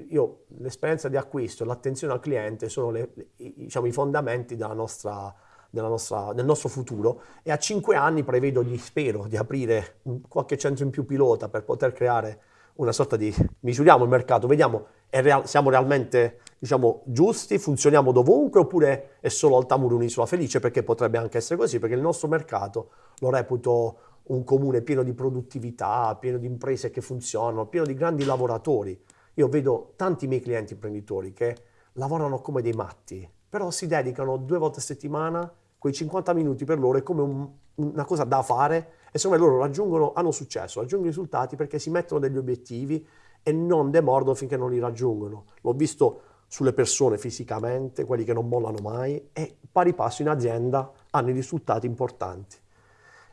io, l'esperienza di acquisto e l'attenzione al cliente sono le, diciamo, i fondamenti della nostra, nostra, del nostro futuro e a cinque anni prevedo, di, spero, di aprire qualche centro in più pilota per poter creare una sorta di... misuriamo il mercato, vediamo real, siamo realmente diciamo, giusti, funzioniamo dovunque oppure è solo Altamura un'isola felice perché potrebbe anche essere così, perché il nostro mercato lo reputo un comune pieno di produttività, pieno di imprese che funzionano, pieno di grandi lavoratori. Io vedo tanti miei clienti imprenditori che lavorano come dei matti, però si dedicano due volte a settimana, quei 50 minuti per loro è come un, una cosa da fare e secondo me loro raggiungono, hanno successo, raggiungono risultati perché si mettono degli obiettivi e non demordono finché non li raggiungono. L'ho visto sulle persone fisicamente, quelli che non mollano mai e pari passo in azienda hanno i risultati importanti.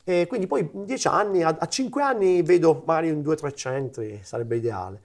E quindi poi in dieci anni, a, a cinque anni vedo magari in due o tre centri, sarebbe ideale.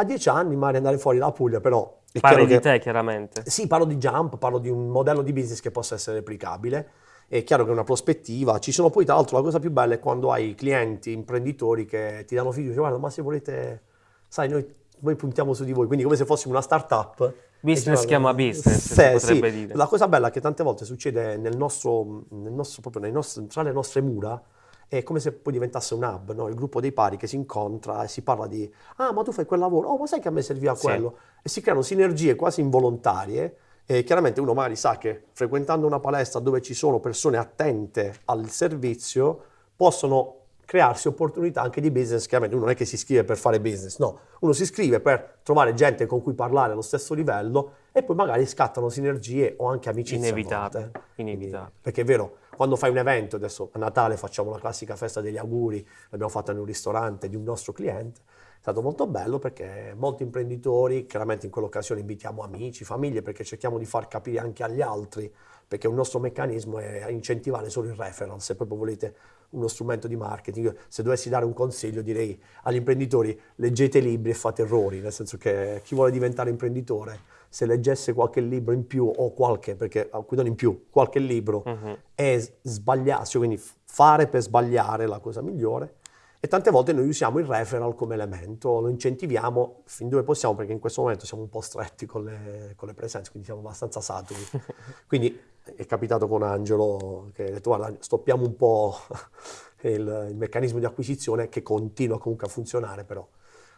A dieci anni magari andare fuori dalla Puglia, però... Parli di che, te chiaramente. Sì, parlo di Jump, parlo di un modello di business che possa essere replicabile. È chiaro che è una prospettiva. Ci sono poi, tra l'altro, la cosa più bella è quando hai clienti, imprenditori che ti danno fiducia, guarda, ma se volete, sai, noi, noi puntiamo su di voi, quindi come se fossimo una startup. Business chiama business, sì, potrebbe sì. dire. La cosa bella è che tante volte succede nel nostro, nel nostro proprio nostri, tra le nostre mura, è come se poi diventasse un hub, no? il gruppo dei pari che si incontra e si parla di ah ma tu fai quel lavoro, oh ma sai che a me serviva quello? Sì. E si creano sinergie quasi involontarie e chiaramente uno magari sa che frequentando una palestra dove ci sono persone attente al servizio possono crearsi opportunità anche di business, chiaramente uno non è che si iscrive per fare business, no, uno si iscrive per trovare gente con cui parlare allo stesso livello e poi magari scattano sinergie o anche amicizie. Inevitabile, inevitabile. Perché è vero, quando fai un evento, adesso a Natale facciamo la classica festa degli auguri, l'abbiamo fatta in un ristorante di un nostro cliente, è stato molto bello perché molti imprenditori, chiaramente in quell'occasione invitiamo amici, famiglie, perché cerchiamo di far capire anche agli altri, perché un nostro meccanismo è incentivare solo il referral, se proprio volete uno strumento di marketing. Se dovessi dare un consiglio direi agli imprenditori leggete libri e fate errori, nel senso che chi vuole diventare imprenditore se leggesse qualche libro in più o qualche, perché qui non in più, qualche libro uh-huh. è sbagliarsi, quindi fare per sbagliare è la cosa migliore. E tante volte noi usiamo il referral come elemento, lo incentiviamo fin dove possiamo perché in questo momento siamo un po' stretti con le, con le presenze, quindi siamo abbastanza saturi. quindi è capitato con Angelo che ha detto guarda stoppiamo un po' il, il, meccanismo di acquisizione che continua comunque a funzionare, però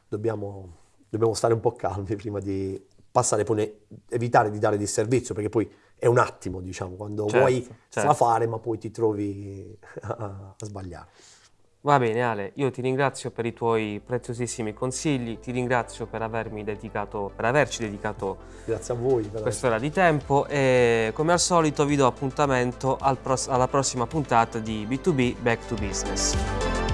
dobbiamo, dobbiamo stare un po' calmi prima di passare poi evitare di dare disservizio perché poi è un attimo diciamo quando certo, vuoi certo. fare ma poi ti trovi a, a sbagliare. Va bene Ale, io ti ringrazio per i tuoi preziosissimi consigli, ti ringrazio per, avermi dedicato, per averci dedicato Grazie a voi, quest'ora di tempo e come al solito vi do appuntamento al alla prossima puntata di B2B Back to Business.